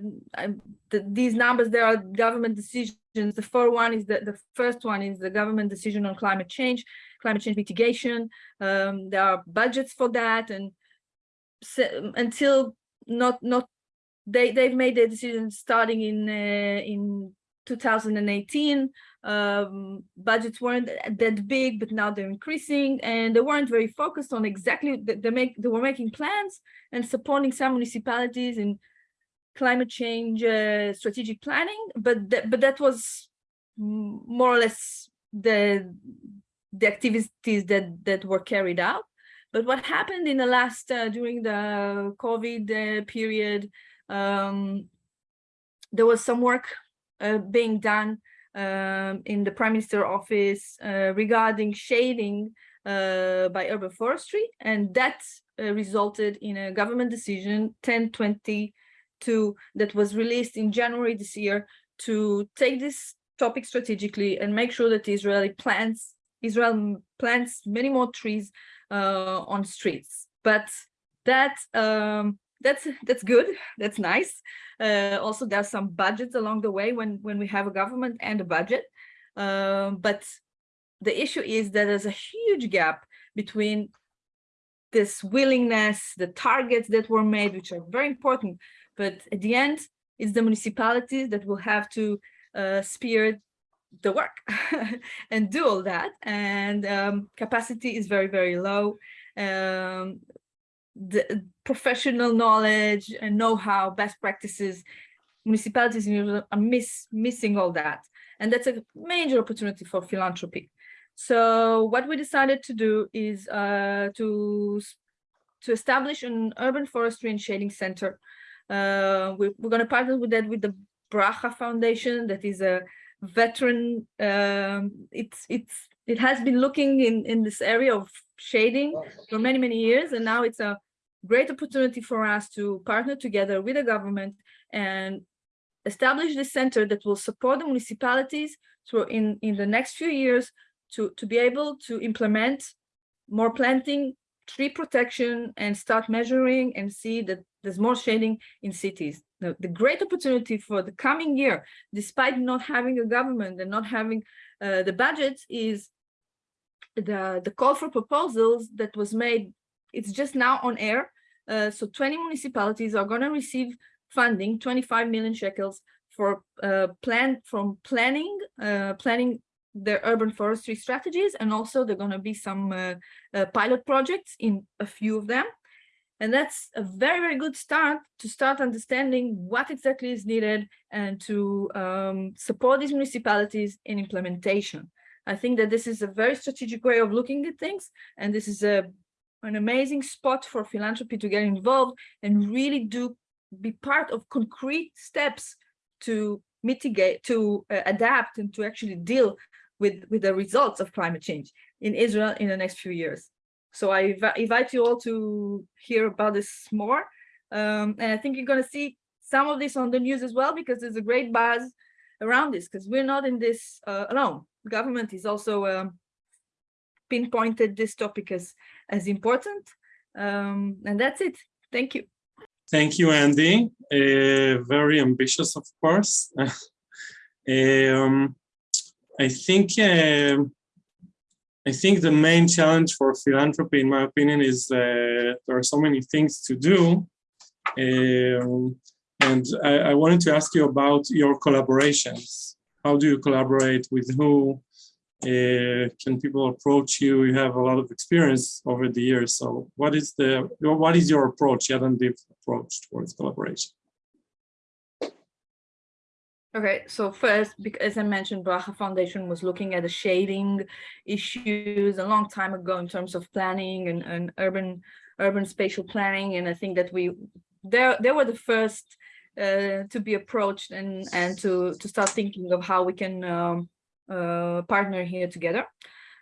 the, these numbers, there are government decisions. The first one is the, the first one is the government decision on climate change, climate change mitigation. Um, there are budgets for that, and so, until not not they they've made their decision starting in uh, in 2018. Um, budgets weren't that big, but now they're increasing, and they weren't very focused on exactly. They make they were making plans and supporting some municipalities in climate change uh, strategic planning, but th but that was more or less the the activities that that were carried out. But what happened in the last uh, during the COVID uh, period, um, there was some work uh, being done um, in the Prime Minister office uh, regarding shading by urban forestry, and that resulted in a government decision 1020 to that was released in January this year to take this topic strategically and make sure that Israeli plants Israel plants many more trees uh, on streets. But that um, that's that's good. That's nice. Uh, also, there's some budgets along the way when when we have a government and a budget. Um, but the issue is that there's a huge gap between this willingness, the targets that were made, which are very important, but at the end, it's the municipalities that will have to uh, spear the work and do all that. And um, capacity is very, very low. Um, the professional knowledge and know-how, best practices, municipalities are miss, missing all that. And that's a major opportunity for philanthropy. So what we decided to do is uh, to, to establish an urban forestry and shading center uh, we, we're going to partner with that with the Bracha Foundation, that is a veteran. Um, it's it's it has been looking in in this area of shading for many many years, and now it's a great opportunity for us to partner together with the government and establish this center that will support the municipalities through in in the next few years to to be able to implement more planting tree protection and start measuring and see that there's more shading in cities. The, the great opportunity for the coming year, despite not having a government and not having uh, the budgets, is the, the call for proposals that was made. It's just now on air. Uh, so 20 municipalities are going to receive funding, 25 million shekels for uh, plan from planning, uh, planning their urban forestry strategies, and also there are going to be some uh, uh, pilot projects in a few of them. And that's a very, very good start to start understanding what exactly is needed and to um, support these municipalities in implementation. I think that this is a very strategic way of looking at things. And this is a, an amazing spot for philanthropy to get involved and really do be part of concrete steps to mitigate, to uh, adapt and to actually deal with, with the results of climate change in Israel in the next few years. So I invite you all to hear about this more. Um, and I think you're going to see some of this on the news as well, because there's a great buzz around this, because we're not in this uh, alone. Government is also um, pinpointed this topic as, as important. Um, and that's it. Thank you. Thank you, Andy. Uh, very ambitious, of course. um, I think um I think the main challenge for philanthropy, in my opinion, is there are so many things to do. Um, and I, I, wanted to ask you about your collaborations. How do you collaborate with who? Uh, can people approach you? You have a lot of experience over the years. So what is the what is your approach, Yad Hanadiv approach towards collaboration? Okay, so first, as I mentioned, Bracha Foundation was looking at the shading issues a long time ago in terms of planning and, and urban urban spatial planning. And I think that we they, they were the first uh, to be approached and, and to, to start thinking of how we can um, uh, partner here together.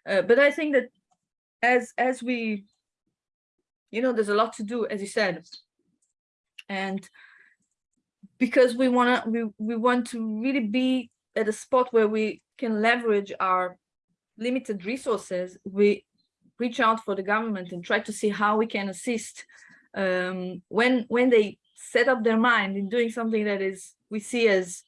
Uh, but I think that as as we, you know, there's a lot to do, as you said. And because we want to we, we want to really be at a spot where we can leverage our limited resources. We reach out for the government and try to see how we can assist um, when when they set up their mind in doing something that is we see as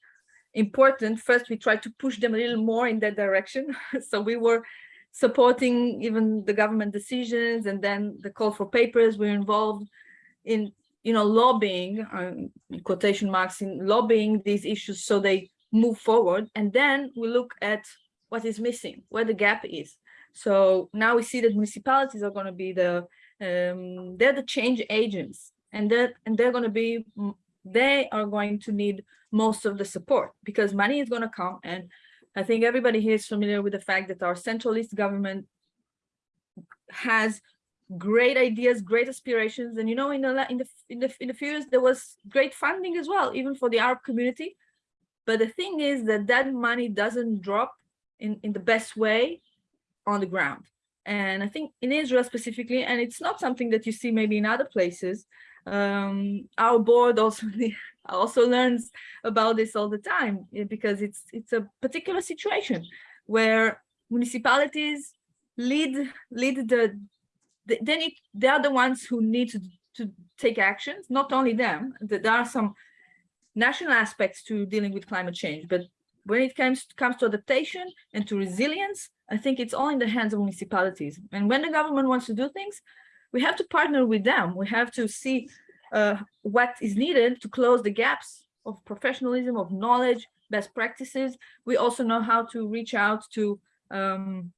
important first we try to push them a little more in that direction. So we were supporting even the government decisions and then the call for papers we're involved in you know, lobbying, um, quotation marks, in lobbying these issues so they move forward. And then we look at what is missing, where the gap is. So now we see that municipalities are going to be the, um, they're the change agents and that, and they're going to be, they are going to need most of the support because money is going to come. And I think everybody here is familiar with the fact that our centralist government has great ideas, great aspirations. And you know, in the in the in the in the few years there was great funding as well, even for the Arab community. But the thing is that that money doesn't drop in in the best way on the ground. And I think in Israel specifically, and it's not something that you see maybe in other places. Um, our board also also learns about this all the time eh, because it's it's a particular situation where municipalities lead lead the then it, they are the ones who need to, to take actions, not only them, there are some national aspects to dealing with climate change, but when it comes, comes to adaptation and to resilience, I think it's all in the hands of municipalities. And when the government wants to do things, we have to partner with them. We have to see uh, what is needed to close the gaps of professionalism, of knowledge, best practices. We also know how to reach out to um,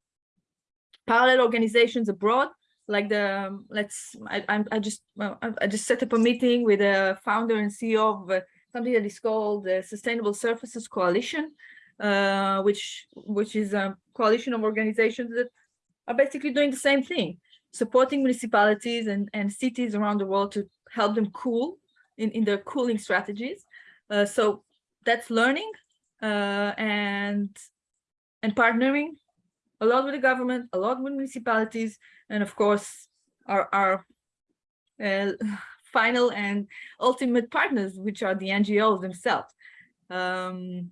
parallel organizations abroad like the um, let's I, I just well, I just set up a meeting with a founder and CEO of uh, something that is called the Sustainable Surfaces Coalition, uh, which which is a coalition of organizations that are basically doing the same thing, supporting municipalities and and cities around the world to help them cool in in their cooling strategies. Uh, so that's learning uh, and and partnering lot with the government, a lot with municipalities, and of course, our, our uh, final and ultimate partners, which are the NGOs themselves. Um,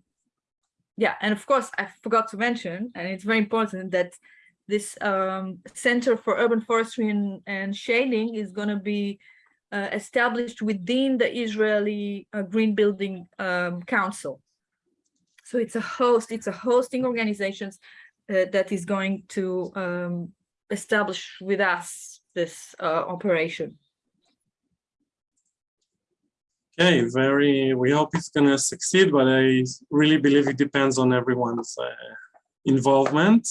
yeah, and of course, I forgot to mention, and it's very important that this um, Center for Urban Forestry and, and Shading is going to be uh, established within the Israeli uh, Green Building um, Council. So it's a host, it's a hosting organizations uh, that is going to um, establish with us this uh, operation. Okay, very, we hope it's going to succeed, but I really believe it depends on everyone's uh, involvement.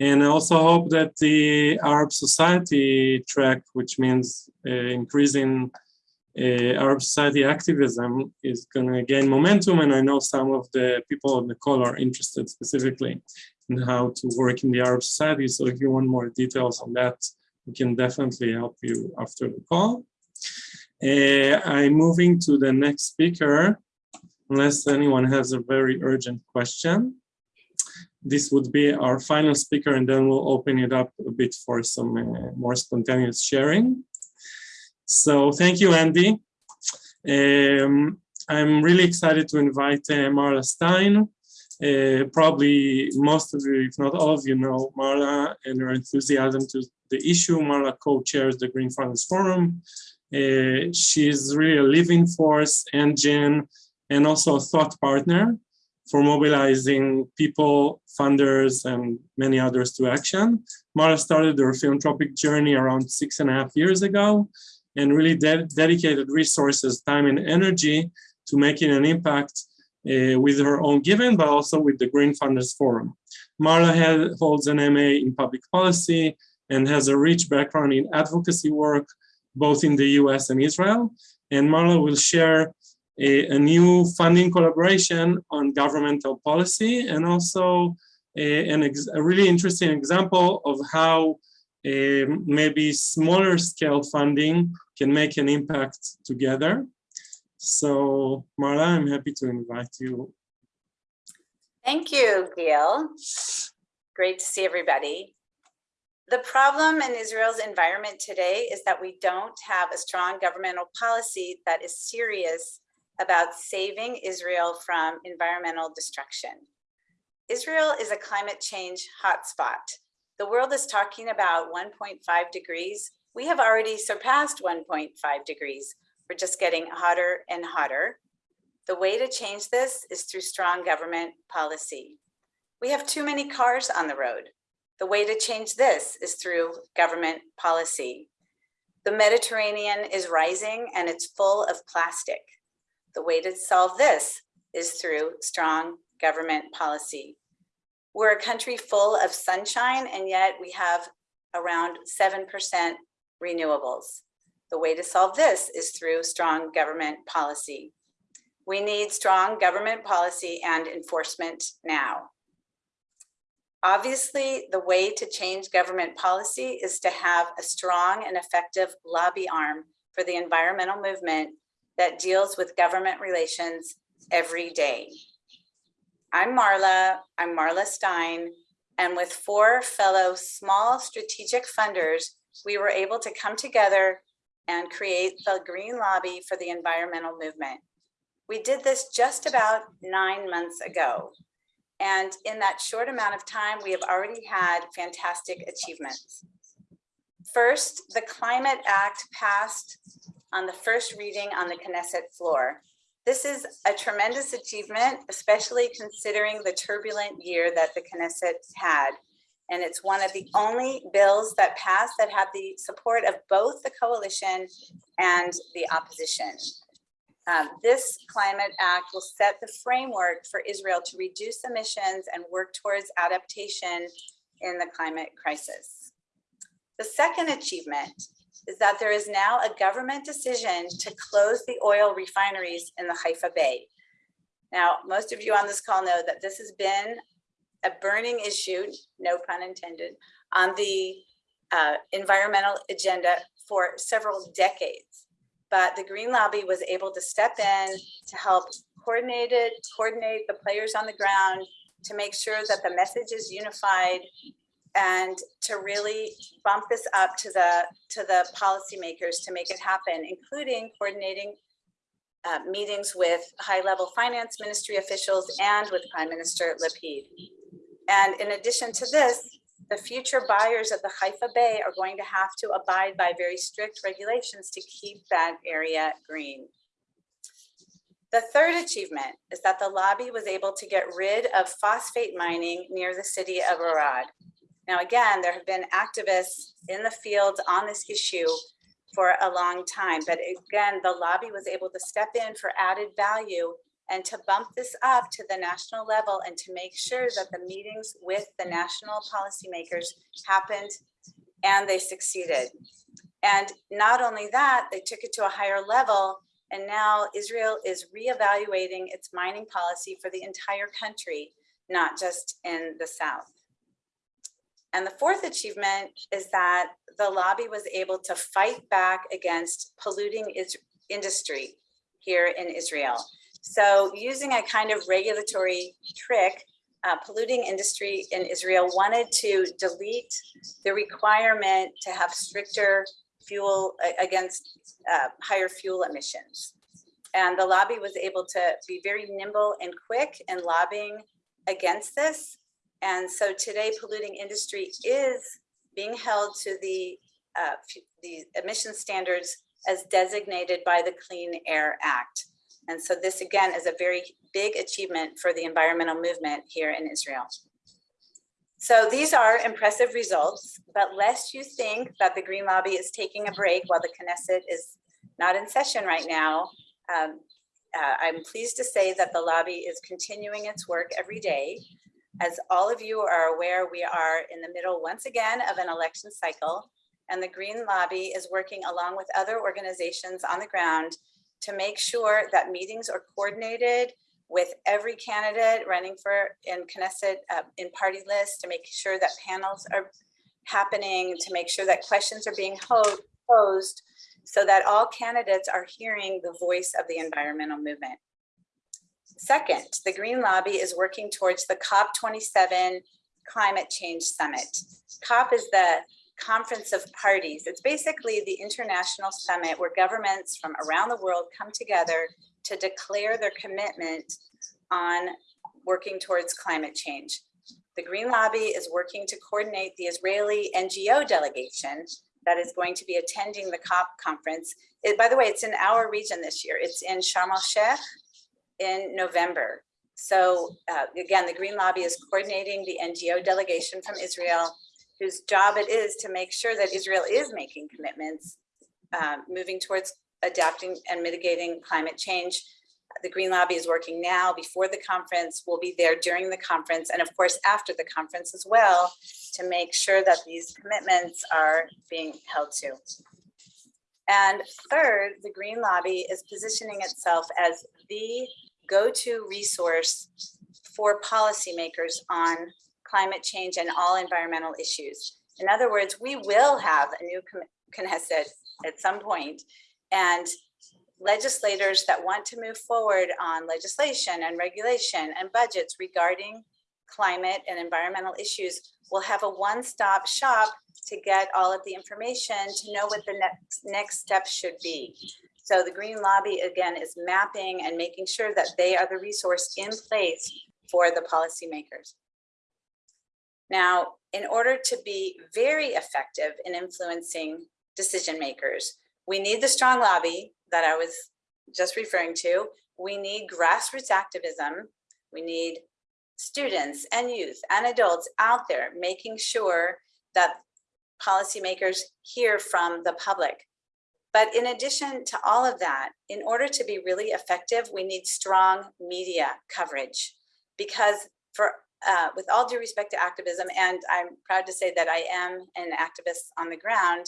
And I also hope that the Arab society track, which means uh, increasing uh, Arab society activism is going to gain momentum. And I know some of the people on the call are interested specifically and how to work in the Arab society. So if you want more details on that, we can definitely help you after the call. Uh, I'm moving to the next speaker, unless anyone has a very urgent question. This would be our final speaker, and then we'll open it up a bit for some uh, more spontaneous sharing. So thank you, Andy. Um, I'm really excited to invite uh, Marla Stein, uh, probably most of you, if not all of you know Marla and her enthusiasm to the issue. Marla co-chairs the Green Funders Forum. Uh, she's really a living force, engine, and also a thought partner for mobilizing people, funders, and many others to action. Marla started her philanthropic journey around six and a half years ago and really de dedicated resources, time, and energy to making an impact Uh, with her own giving, but also with the Green Funders Forum. Marla holds an MA in public policy and has a rich background in advocacy work, both in the US and Israel. And Marla will share a, a new funding collaboration on governmental policy and also a, a really interesting example of how um, maybe smaller scale funding can make an impact together. So Marla, I'm happy to invite you. Thank you, Gil. Great to see everybody. The problem in Israel's environment today is that we don't have a strong governmental policy that is serious about saving Israel from environmental destruction. Israel is a climate change hotspot. The world is talking about 1.5 degrees. We have already surpassed 1.5 degrees. We're just getting hotter and hotter. The way to change this is through strong government policy. We have too many cars on the road. The way to change this is through government policy. The Mediterranean is rising and it's full of plastic. The way to solve this is through strong government policy. We're a country full of sunshine and yet we have around 7% renewables. The way to solve this is through strong government policy. We need strong government policy and enforcement now. Obviously, the way to change government policy is to have a strong and effective lobby arm for the environmental movement that deals with government relations every day. I'm Marla, I'm Marla Stein, and with four fellow small strategic funders, we were able to come together and create the Green Lobby for the environmental movement. We did this just about nine months ago. And in that short amount of time, we have already had fantastic achievements. First, the Climate Act passed on the first reading on the Knesset floor. This is a tremendous achievement, especially considering the turbulent year that the Knesset had. And it's one of the only bills that passed that had the support of both the coalition and the opposition. Um, this climate act will set the framework for Israel to reduce emissions and work towards adaptation in the climate crisis. The second achievement is that there is now a government decision to close the oil refineries in the Haifa Bay. Now, most of you on this call know that this has been a burning issue, no pun intended, on the uh, environmental agenda for several decades. But the Green Lobby was able to step in to help coordinate it, coordinate the players on the ground to make sure that the message is unified and to really bump this up to the to the policymakers to make it happen, including coordinating uh, meetings with high-level finance ministry officials and with Prime Minister Lapid. And in addition to this, the future buyers of the Haifa Bay are going to have to abide by very strict regulations to keep that area green. The third achievement is that the lobby was able to get rid of phosphate mining near the city of Arad. Now, again, there have been activists in the field on this issue for a long time, but again, the lobby was able to step in for added value and to bump this up to the national level and to make sure that the meetings with the national policymakers happened and they succeeded. And not only that, they took it to a higher level and now Israel is reevaluating its mining policy for the entire country, not just in the South. And the fourth achievement is that the lobby was able to fight back against polluting industry here in Israel. So using a kind of regulatory trick, uh, polluting industry in Israel wanted to delete the requirement to have stricter fuel against uh, higher fuel emissions. And the lobby was able to be very nimble and quick in lobbying against this and so today polluting industry is being held to the, uh, the emission standards as designated by the Clean Air Act. And so this again is a very big achievement for the environmental movement here in Israel. So these are impressive results, but lest you think that the Green Lobby is taking a break while the Knesset is not in session right now, um, uh, I'm pleased to say that the lobby is continuing its work every day. As all of you are aware, we are in the middle once again of an election cycle, and the Green Lobby is working along with other organizations on the ground to make sure that meetings are coordinated with every candidate running for in Knesset uh, in party list to make sure that panels are happening, to make sure that questions are being posed so that all candidates are hearing the voice of the environmental movement. Second, the Green Lobby is working towards the COP27 Climate Change Summit. COP is the Conference of Parties. It's basically the international summit where governments from around the world come together to declare their commitment on working towards climate change. The Green Lobby is working to coordinate the Israeli NGO delegation that is going to be attending the COP conference. It- by the way, it's in our region this year. It's in Sharm el Sheikh in November. So uh, again, the Green Lobby is coordinating the NGO delegation from Israel, whose job it is to make sure that Israel is making commitments, um, moving towards adapting and mitigating climate change. The Green Lobby is working now before the conference, will be there during the conference, and of course, after the conference as well, to make sure that these commitments are being held to. And third, the Green Lobby is positioning itself as the go-to resource for policymakers on climate change and all environmental issues. In other words, we will have a new Knesset at some point, and legislators that want to move forward on legislation and regulation and budgets regarding climate and environmental issues will have a one-stop shop to get all of the information to know what the next next steps should be. So the Green Lobby, again, is mapping and making sure that they are the resource in place for the policymakers. Now, in order to be very effective in influencing decision makers, we need the strong lobby that I was just referring to. We need grassroots activism. We need students and youth and adults out there making sure that policymakers hear from the public. But in addition to all of that, in order to be really effective, we need strong media coverage because for uh, with all due respect to activism, and I'm proud to say that I am an activist on the ground,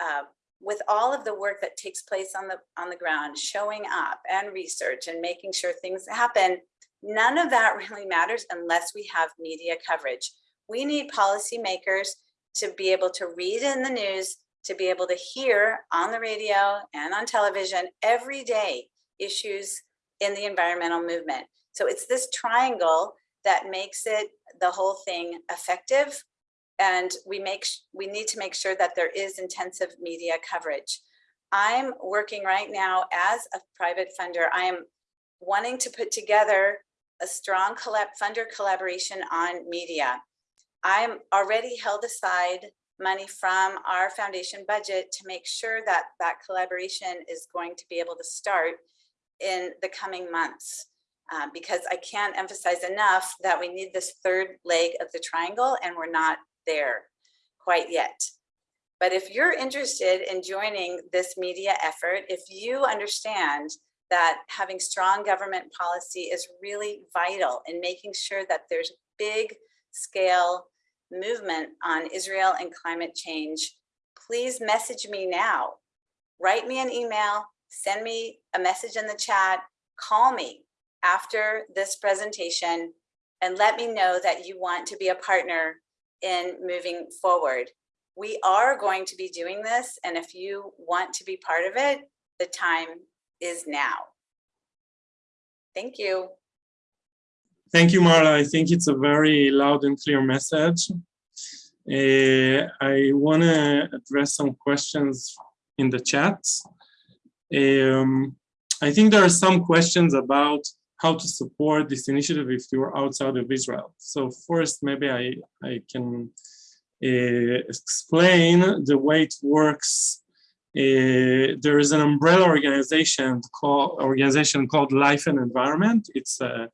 uh, with all of the work that takes place on the on the ground, showing up and research and making sure things happen, none of that really matters unless we have media coverage. We need policymakers to be able to read in the news, to be able to hear on the radio and on television every day issues in the environmental movement. So it's this triangle that makes it the whole thing effective. And we make we need to make sure that there is intensive media coverage. I'm working right now as a private funder. I am wanting to put together a strong collab funder collaboration on media. I'm already held aside money from our foundation budget to make sure that that collaboration is going to be able to start in the coming months. Uh, because I can't emphasize enough that we need this third leg of the triangle and we're not there quite yet. But if you're interested in joining this media effort, if you understand that having strong government policy is really vital in making sure that there's big scale movement on Israel and climate change, please message me now. Write me an email, send me a message in the chat, call me after this presentation and let me know that you want to be a partner in moving forward. We are going to be doing this, and if you want to be part of it, the time is now. Thank you. Thank you, Marla. I think it's a very loud and clear message. Uh, I want to address some questions in the chat. Um, I think there are some questions about how to support this initiative if you're outside of Israel. So first, maybe I, I can uh, explain the way it works uh, there is an umbrella organization called organization called Life and Environment. It's uh,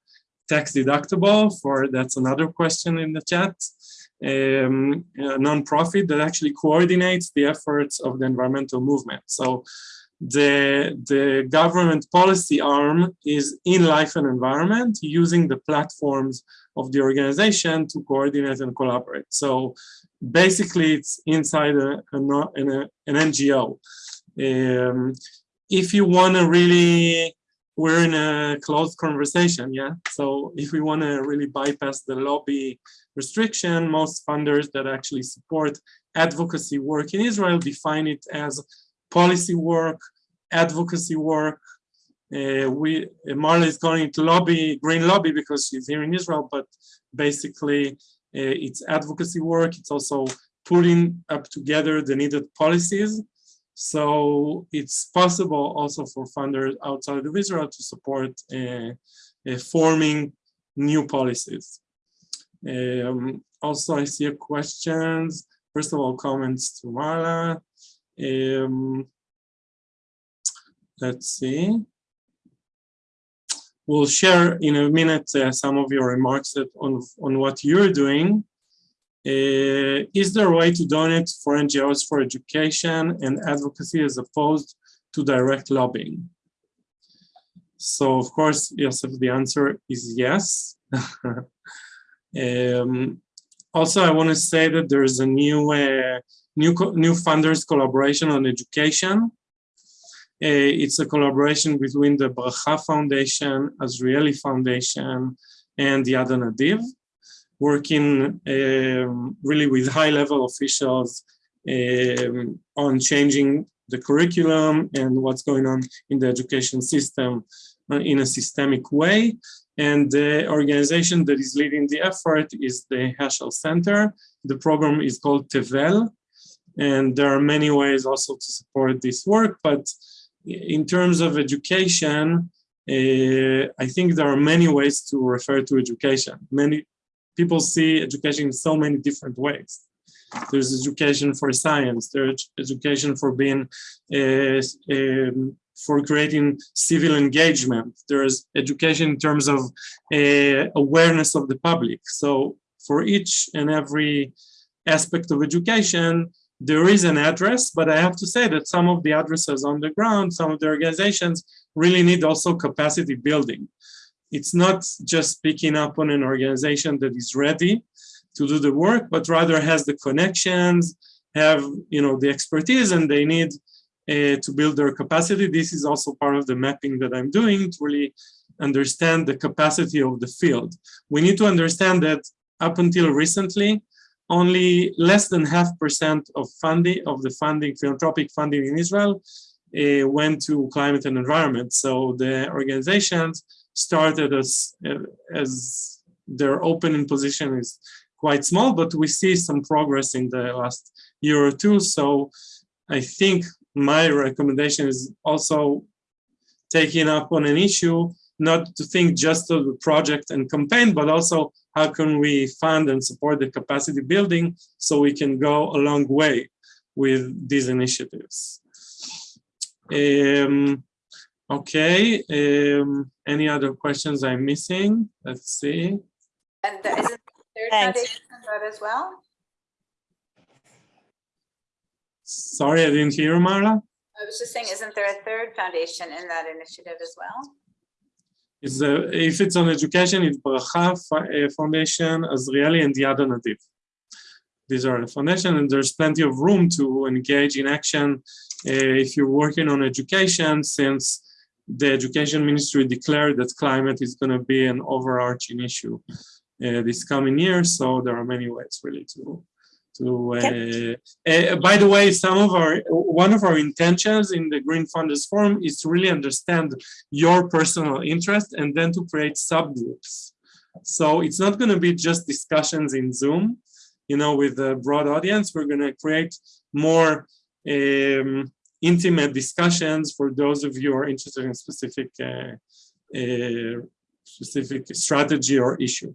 tax deductible for that's another question in the chat. Um, a nonprofit that actually coordinates the efforts of the environmental movement. So the the government policy arm is in life and environment using the platforms of the organization to coordinate and collaborate. So basically it's inside a, a, a an NGO. Um, if you want to really, we're in a closed conversation, yeah? So if we want to really bypass the lobby restriction, most funders that actually support advocacy work in Israel define it as policy work, advocacy work. Uh, we Marla is going to lobby, green lobby because she's here in Israel, but basically uh, it's advocacy work. It's also putting up together the needed policies. So it's possible also for funders outside of Israel to support uh, uh, forming new policies. Um, also, I see questions. First of all, comments to Marla. Um, let's see. We'll share in a minute uh, some of your remarks on, on what you're doing. Uh, is there a way to donate for NGOs for education and advocacy as opposed to direct lobbying? So of course, Yosef, the answer is yes. um, also, I want to say that there's a new uh, new new funders collaboration on education. Uh, it's a collaboration between the Bracha Foundation, Azrieli Foundation, and the Yad Hanadiv, working um, really with high-level officials um, on changing the curriculum and what's going on in the education system uh, in a systemic way. And the organization that is leading the effort is the Heschel Center. The program is called Tevel, and there are many ways also to support this work, but in terms of education, uh, I think there are many ways to refer to education. Many people see education in so many different ways. There's education for science, there's education for being, uh, um, for creating civil engagement. There's education in terms of uh, awareness of the public. So for each and every aspect of education, there is an address, but I have to say that some of the addresses on the ground, some of the organizations really need also capacity building. It's not just picking up on an organization that is ready to do the work, but rather has the connections, have you know the expertise, and they need uh, to build their capacity. This is also part of the mapping that I'm doing to really understand the capacity of the field. We need to understand that up until recently, only less than half percent of funding of the funding, philanthropic funding in Israel uh, went to climate and environment. So the organizations started as, as their opening position is quite small, but we see some progress in the last year or two. So I think my recommendation is also taking up on an issue, not to think just of the project and campaign, but also how can we fund and support the capacity building so we can go a long way with these initiatives. Um, okay, um, any other questions I'm missing? Let's see. And there isn't third foundation that as well? Sorry, I didn't hear, Marla. I was just saying, isn't there a third foundation in that initiative as well? Uh, if it's on education, it's Bracha uh, Foundation, Azrieli, and the Yad Hanadiv. These are the foundation, and there's plenty of room to engage in action uh, if you're working on education, since the education ministry declared that climate is going to be an overarching issue uh, this coming year. So there are many ways really to to uh, uh, by the way some of our one of our intentions in the green funders forum is to really understand your personal interest and then to create subgroups. So it's not going to be just discussions in zoom you know with a broad audience. We're going to create more um, intimate discussions for those of you who are interested in specific uh, uh specific strategy or issue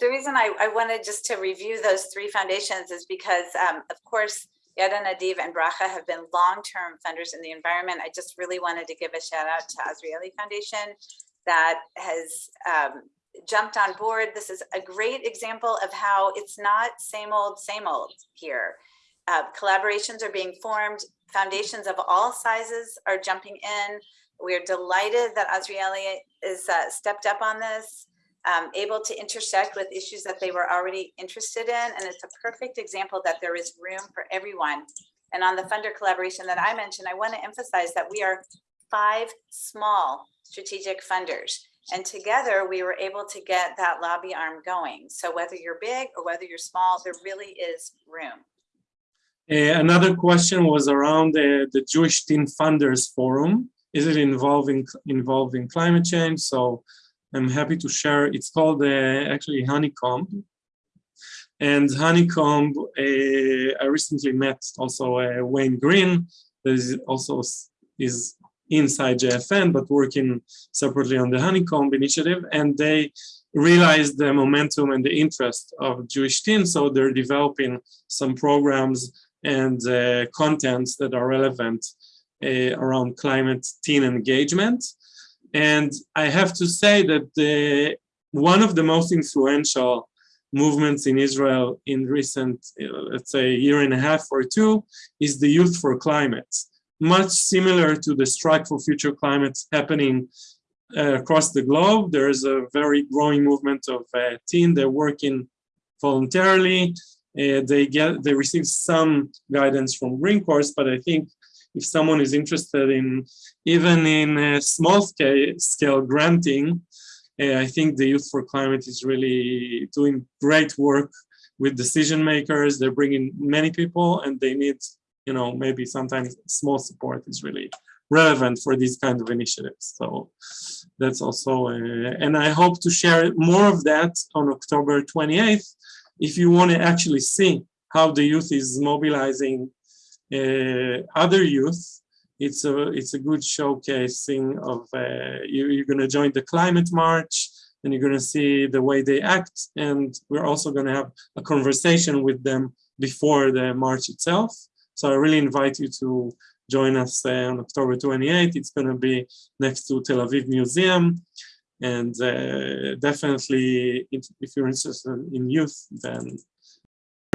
the reason I, I wanted just to review those three foundations is because, um, of course, Yad Hanadiv and Bracha have been long-term funders in the environment. I just really wanted to give a shout out to Azrieli Foundation that has um, jumped on board. This is a great example of how it's not same old, same old here. Uh, collaborations are being formed. Foundations of all sizes are jumping in. We're delighted that Azrieli is uh, stepped up on this, um, able to intersect with issues that they were already interested in. And it's a perfect example that there is room for everyone. And on the funder collaboration that I mentioned, I want to emphasize that we are five small strategic funders. And together we were able to get that lobby arm going. So whether you're big or whether you're small, there really is room. Uh, another question was around uh, the Jewish Teen Funders Forum. Is it involving involving climate change? So I'm happy to share. It's called uh, actually Honeycomb. And Honeycomb, uh, I recently met also uh, Wayne Green, that is also is inside JFN, but working separately on the Honeycomb initiative. And they realized the momentum and the interest of Jewish teens. So they're developing some programs and uh, contents that are relevant uh, around climate teen engagement. And I have to say that the, one of the most influential movements in Israel in recent, uh, let's say, year and a half or two is the Youth for Climate. Much similar to the Strike for Future Climate happening uh, across the globe. There is a very growing movement of uh, teen. They're working voluntarily. Uh, they get they receive some guidance from Green Course, but I think if someone is interested in even in small scale, scale granting, uh, I think the Youth for Climate is really doing great work with decision makers. They're bringing many people and they need, you know, maybe sometimes small support is really relevant for these kind of initiatives. So that's also, uh, and I hope to share more of that on October 28th. If you want to actually see how the youth is mobilizing uh, other youth, it's a it's a good showcasing of uh, you, you're going to join the climate march and you're going to see the way they act. And we're also going to have a conversation with them before the march itself. So i really invite you to join us uh, on october 28th it's going to be next to tel aviv museum. And uh, definitely if you're interested in youth then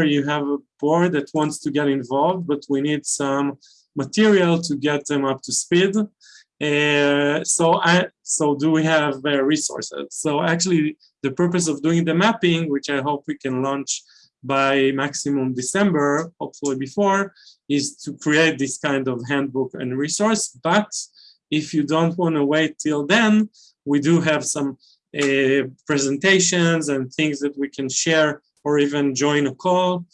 you have a board that wants to get involved but we need some material to get them up to speed. Uh, so I, so do we have uh, resources? So actually the purpose of doing the mapping, which I hope we can launch by maximum December, hopefully before, is to create this kind of handbook and resource. But if you don't want to wait till then, we do have some uh, presentations and things that we can share or even join a call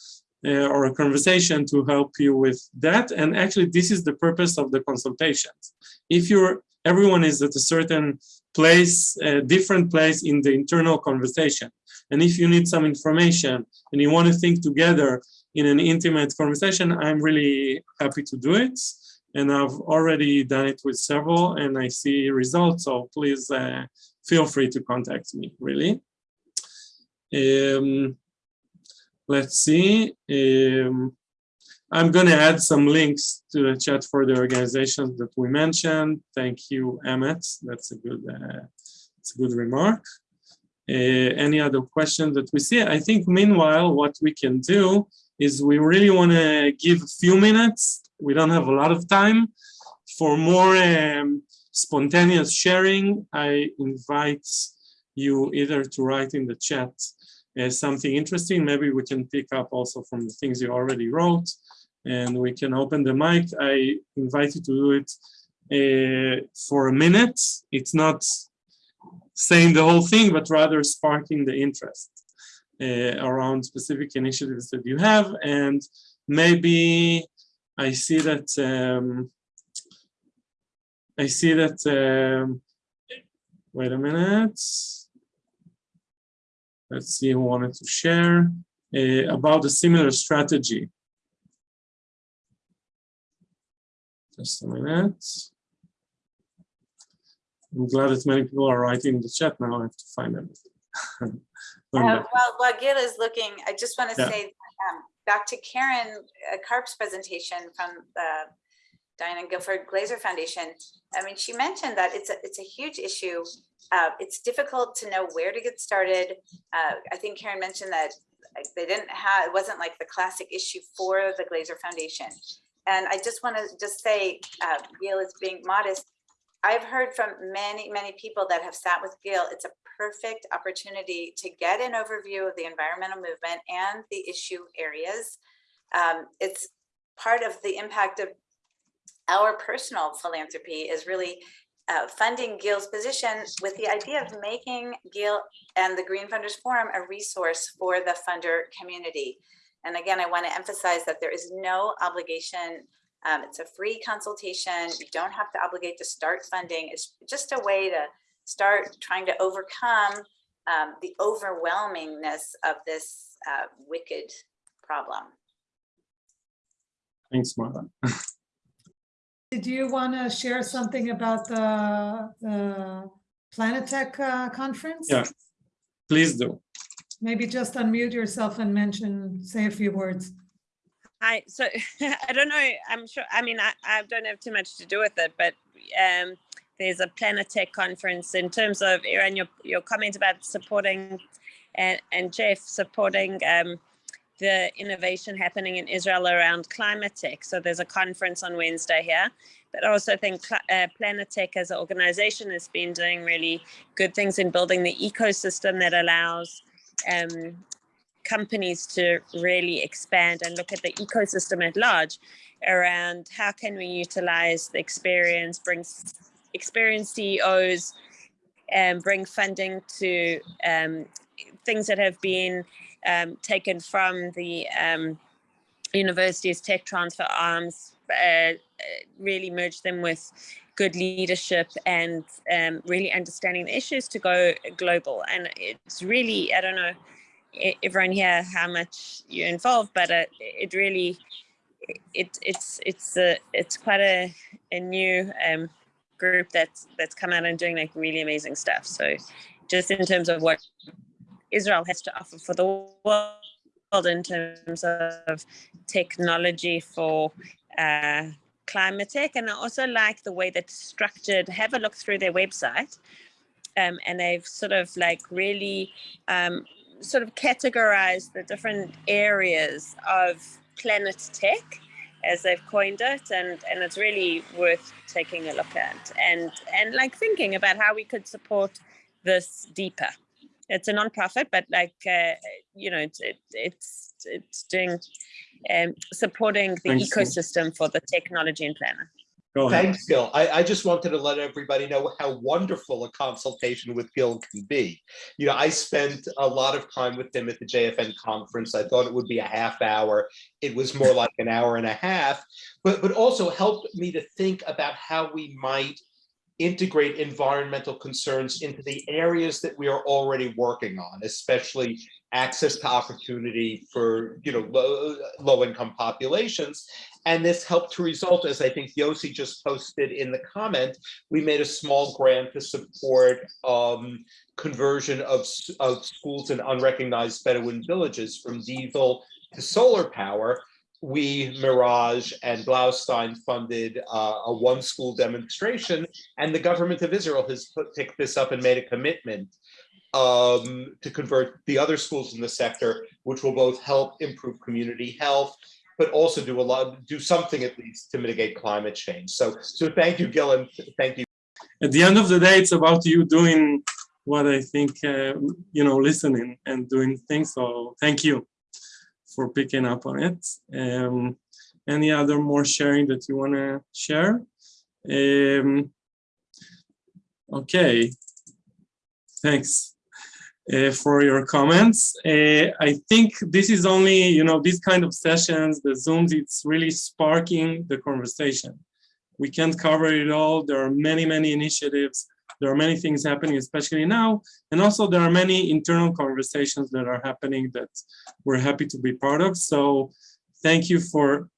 uh, or a conversation to help you with that. And actually, this is the purpose of the consultations. If you're everyone is at a certain place, a different place in the internal conversation. And if you need some information and you want to think together in an intimate conversation, I'm really happy to do it. And I've already done it with several and I see results. So please uh, feel free to contact me, really. Um, let's see. Um, I'm going to add some links to the chat for the organizations that we mentioned. Thank you, Emmett. That's a good, uh, a good remark. Uh, any other questions that we see? I think meanwhile, what we can do is we really want to give a few minutes. We don't have a lot of time for more um, spontaneous sharing. I invite you either to write in the chat uh, something interesting, maybe we can pick up also from the things you already wrote and we can open the mic. I invite you to do it uh, for a minute. It's not saying the whole thing, but rather sparking the interest uh, around specific initiatives that you have. And maybe I see that, um, I see that, um, wait a minute let's see who wanted to share uh, about a similar strategy. Just a minute. I'm glad that many people are writing in the chat now. I have to find them. Uh, well, while Gil is looking, I just want to Yeah. say um, back to Karen uh, Karp's presentation from the Diana Guilford Glazer Foundation. I mean, she mentioned that it's a, it's a huge issue. Uh, it's difficult to know where to get started. Uh, I think Karen mentioned that they didn't have, it wasn't like the classic issue for the Glazer Foundation. And I just want to just say, uh, Gail is being modest. I've heard from many, many people that have sat with Gail. It's a perfect opportunity to get an overview of the environmental movement and the issue areas. Um, it's part of the impact of our personal philanthropy is really uh, funding Gail's position with the idea of making Gail and the Green Funders Forum a resource for the funder community. And again, I want to emphasize that there is no obligation. Um, it's a free consultation. You don't have to obligate to start funding. It's just a way to start trying to overcome um, the overwhelmingness of this uh, wicked problem. Thanks, Martha. Did you want to share something about the, the Planetech uh, conference? Yeah, please do. Maybe just unmute yourself and mention, say a few words. Hi, so I don't know, I'm sure, I mean, I, I don't have too much to do with it, but um, there's a Planetech conference in terms of, Aaron, your, your comment about supporting and, and Jeff supporting um, the innovation happening in Israel around climate tech. So there's a conference on Wednesday here, but I also think uh, Planetech as an organization has been doing really good things in building the ecosystem that allows um, companies to really expand and look at the ecosystem at large around how can we utilize the experience, bring experienced CEOs, and bring funding to um, things that have been um, taken from the um, university's tech transfer arms, uh, really merge them with good leadership and um, really understanding the issues to go global. And it's really, I don't know, everyone here how much you're involved, but uh, it really, it it's it's a it's quite a a new um, group that's that's come out and doing like really amazing stuff. So just in terms of what Israel has to offer for the world in terms of technology for uh, climate tech. And I also like the way that's structured. Have a look through their website. Um, and they've sort of like really um, sort of categorized the different areas of planet tech as they've coined it and and it's really worth taking a look at and and like thinking about how we could support this deeper it's a non-profit, but like uh, you know, it's it, it's it's doing um, supporting the Thanks. ecosystem for the technology and planner. Go ahead. Thanks, Gil. I, I just wanted to let everybody know how wonderful a consultation with Gil can be. You know, I spent a lot of time with him at the JFN conference. I thought it would be a half hour. It was more like an hour and a half, but, but also helped me to think about how we might integrate environmental concerns into the areas that we are already working on, especially access to opportunity for you know low, low income populations. And this helped to result as i think yossi just posted in the comment we made a small grant to support um, conversion of, of schools in unrecognized bedouin villages from diesel to solar power we, Mirage, and Blaustein funded uh, a one school demonstration, and the government of Israel has put, picked this up and made a commitment um, to convert the other schools in the sector, which will both help improve community health, but also do a lot, do something at least to mitigate climate change. So, so thank you, Gillen. Thank you. At the end of the day, it's about you doing what I think, uh, you know, listening and doing things. So thank you for picking up on it. Um, any other more sharing that you want to share? Um, okay, thanks uh, for your comments. Uh, I think this is only, you know, these kind of sessions, the Zooms, it's really sparking the conversation. We can't cover it all. There are many, many initiatives there are many things happening, especially now. And also there are many internal conversations that are happening that we're happy to be part of. So thank you for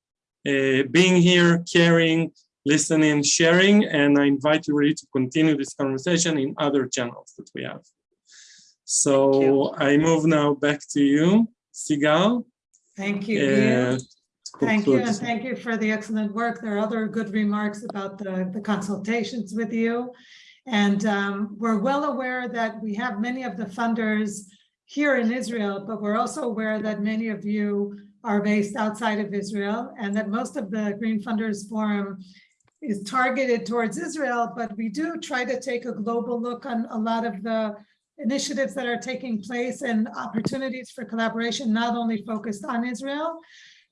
uh, being here, caring, listening, sharing, and I invite you really to continue this conversation in other channels that we have. So I move now back to you, Sigal. Thank you, Uh, Thank you, and thank you for the excellent work. There are other good remarks about the, the consultations with you. And um, we're well aware that we have many of the funders here in Israel, but we're also aware that many of you are based outside of Israel and that most of the Green Funders Forum is targeted towards Israel, but we do try to take a global look on a lot of the initiatives that are taking place and opportunities for collaboration, not only focused on Israel.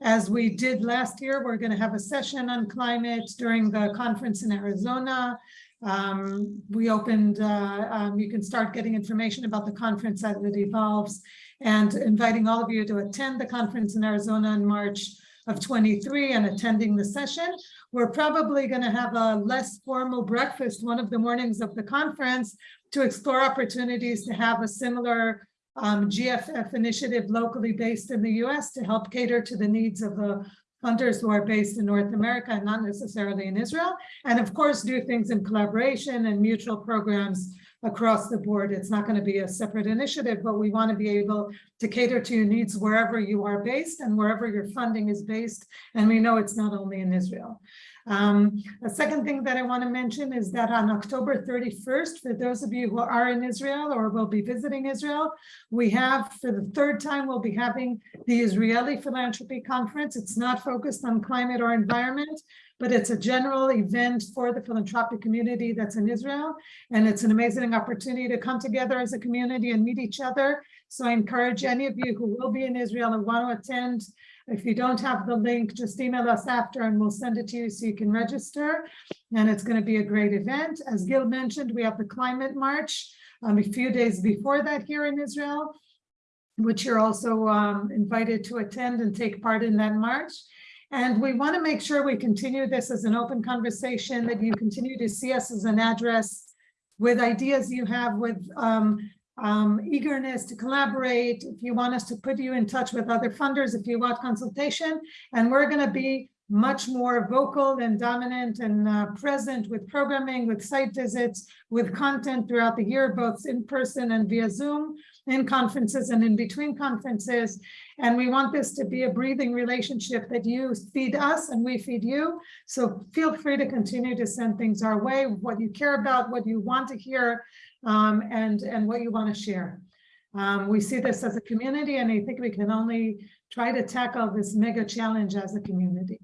As we did last year, we're going to have a session on climate during the conference in Arizona. Um, we opened, uh, um, you can start getting information about the conference as it evolves and inviting all of you to attend the conference in Arizona in March of 23 and attending the session. We're probably going to have a less formal breakfast one of the mornings of the conference to explore opportunities to have a similar um, GFF initiative locally based in the US to help cater to the needs of the funders who are based in North America and not necessarily in Israel. And of course, do things in collaboration and mutual programs across the board. It's not going to be a separate initiative, but we want to be able to cater to your needs wherever you are based and wherever your funding is based. And we know it's not only in Israel. Um, a second thing that I want to mention is that on October 31st, for those of you who are in Israel or will be visiting Israel, we have, for the third time, we'll be having the Israeli Philanthropy Conference. It's not focused on climate or environment, but it's a general event for the philanthropic community that's in Israel. And it's an amazing opportunity to come together as a community and meet each other. So I encourage any of you who will be in Israel and want to attend, if you don't have the link, just email us after and we'll send it to you so you can register. And it's going to be a great event. As Gil mentioned, we have the climate march um, a few days before that here in Israel, which you're also um, invited to attend and take part in that march. And we want to make sure we continue this as an open conversation, that you continue to see us as an address with ideas you have with um, um, eagerness to collaborate, if you want us to put you in touch with other funders, if you want consultation, and we're going to be much more vocal and dominant and uh, present with programming, with site visits, with content throughout the year, both in person and via Zoom, in conferences and in between conferences. And we want this to be a breathing relationship that you feed us and we feed you. So feel free to continue to send things our way, what you care about, what you want to hear, um, and, and what you want to share. Um, we see this as a community, and I think we can only try to tackle this mega challenge as a community.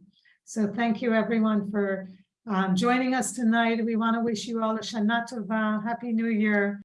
So thank you everyone for um, joining us tonight. We want to wish you all a Shana Tova, Happy New Year.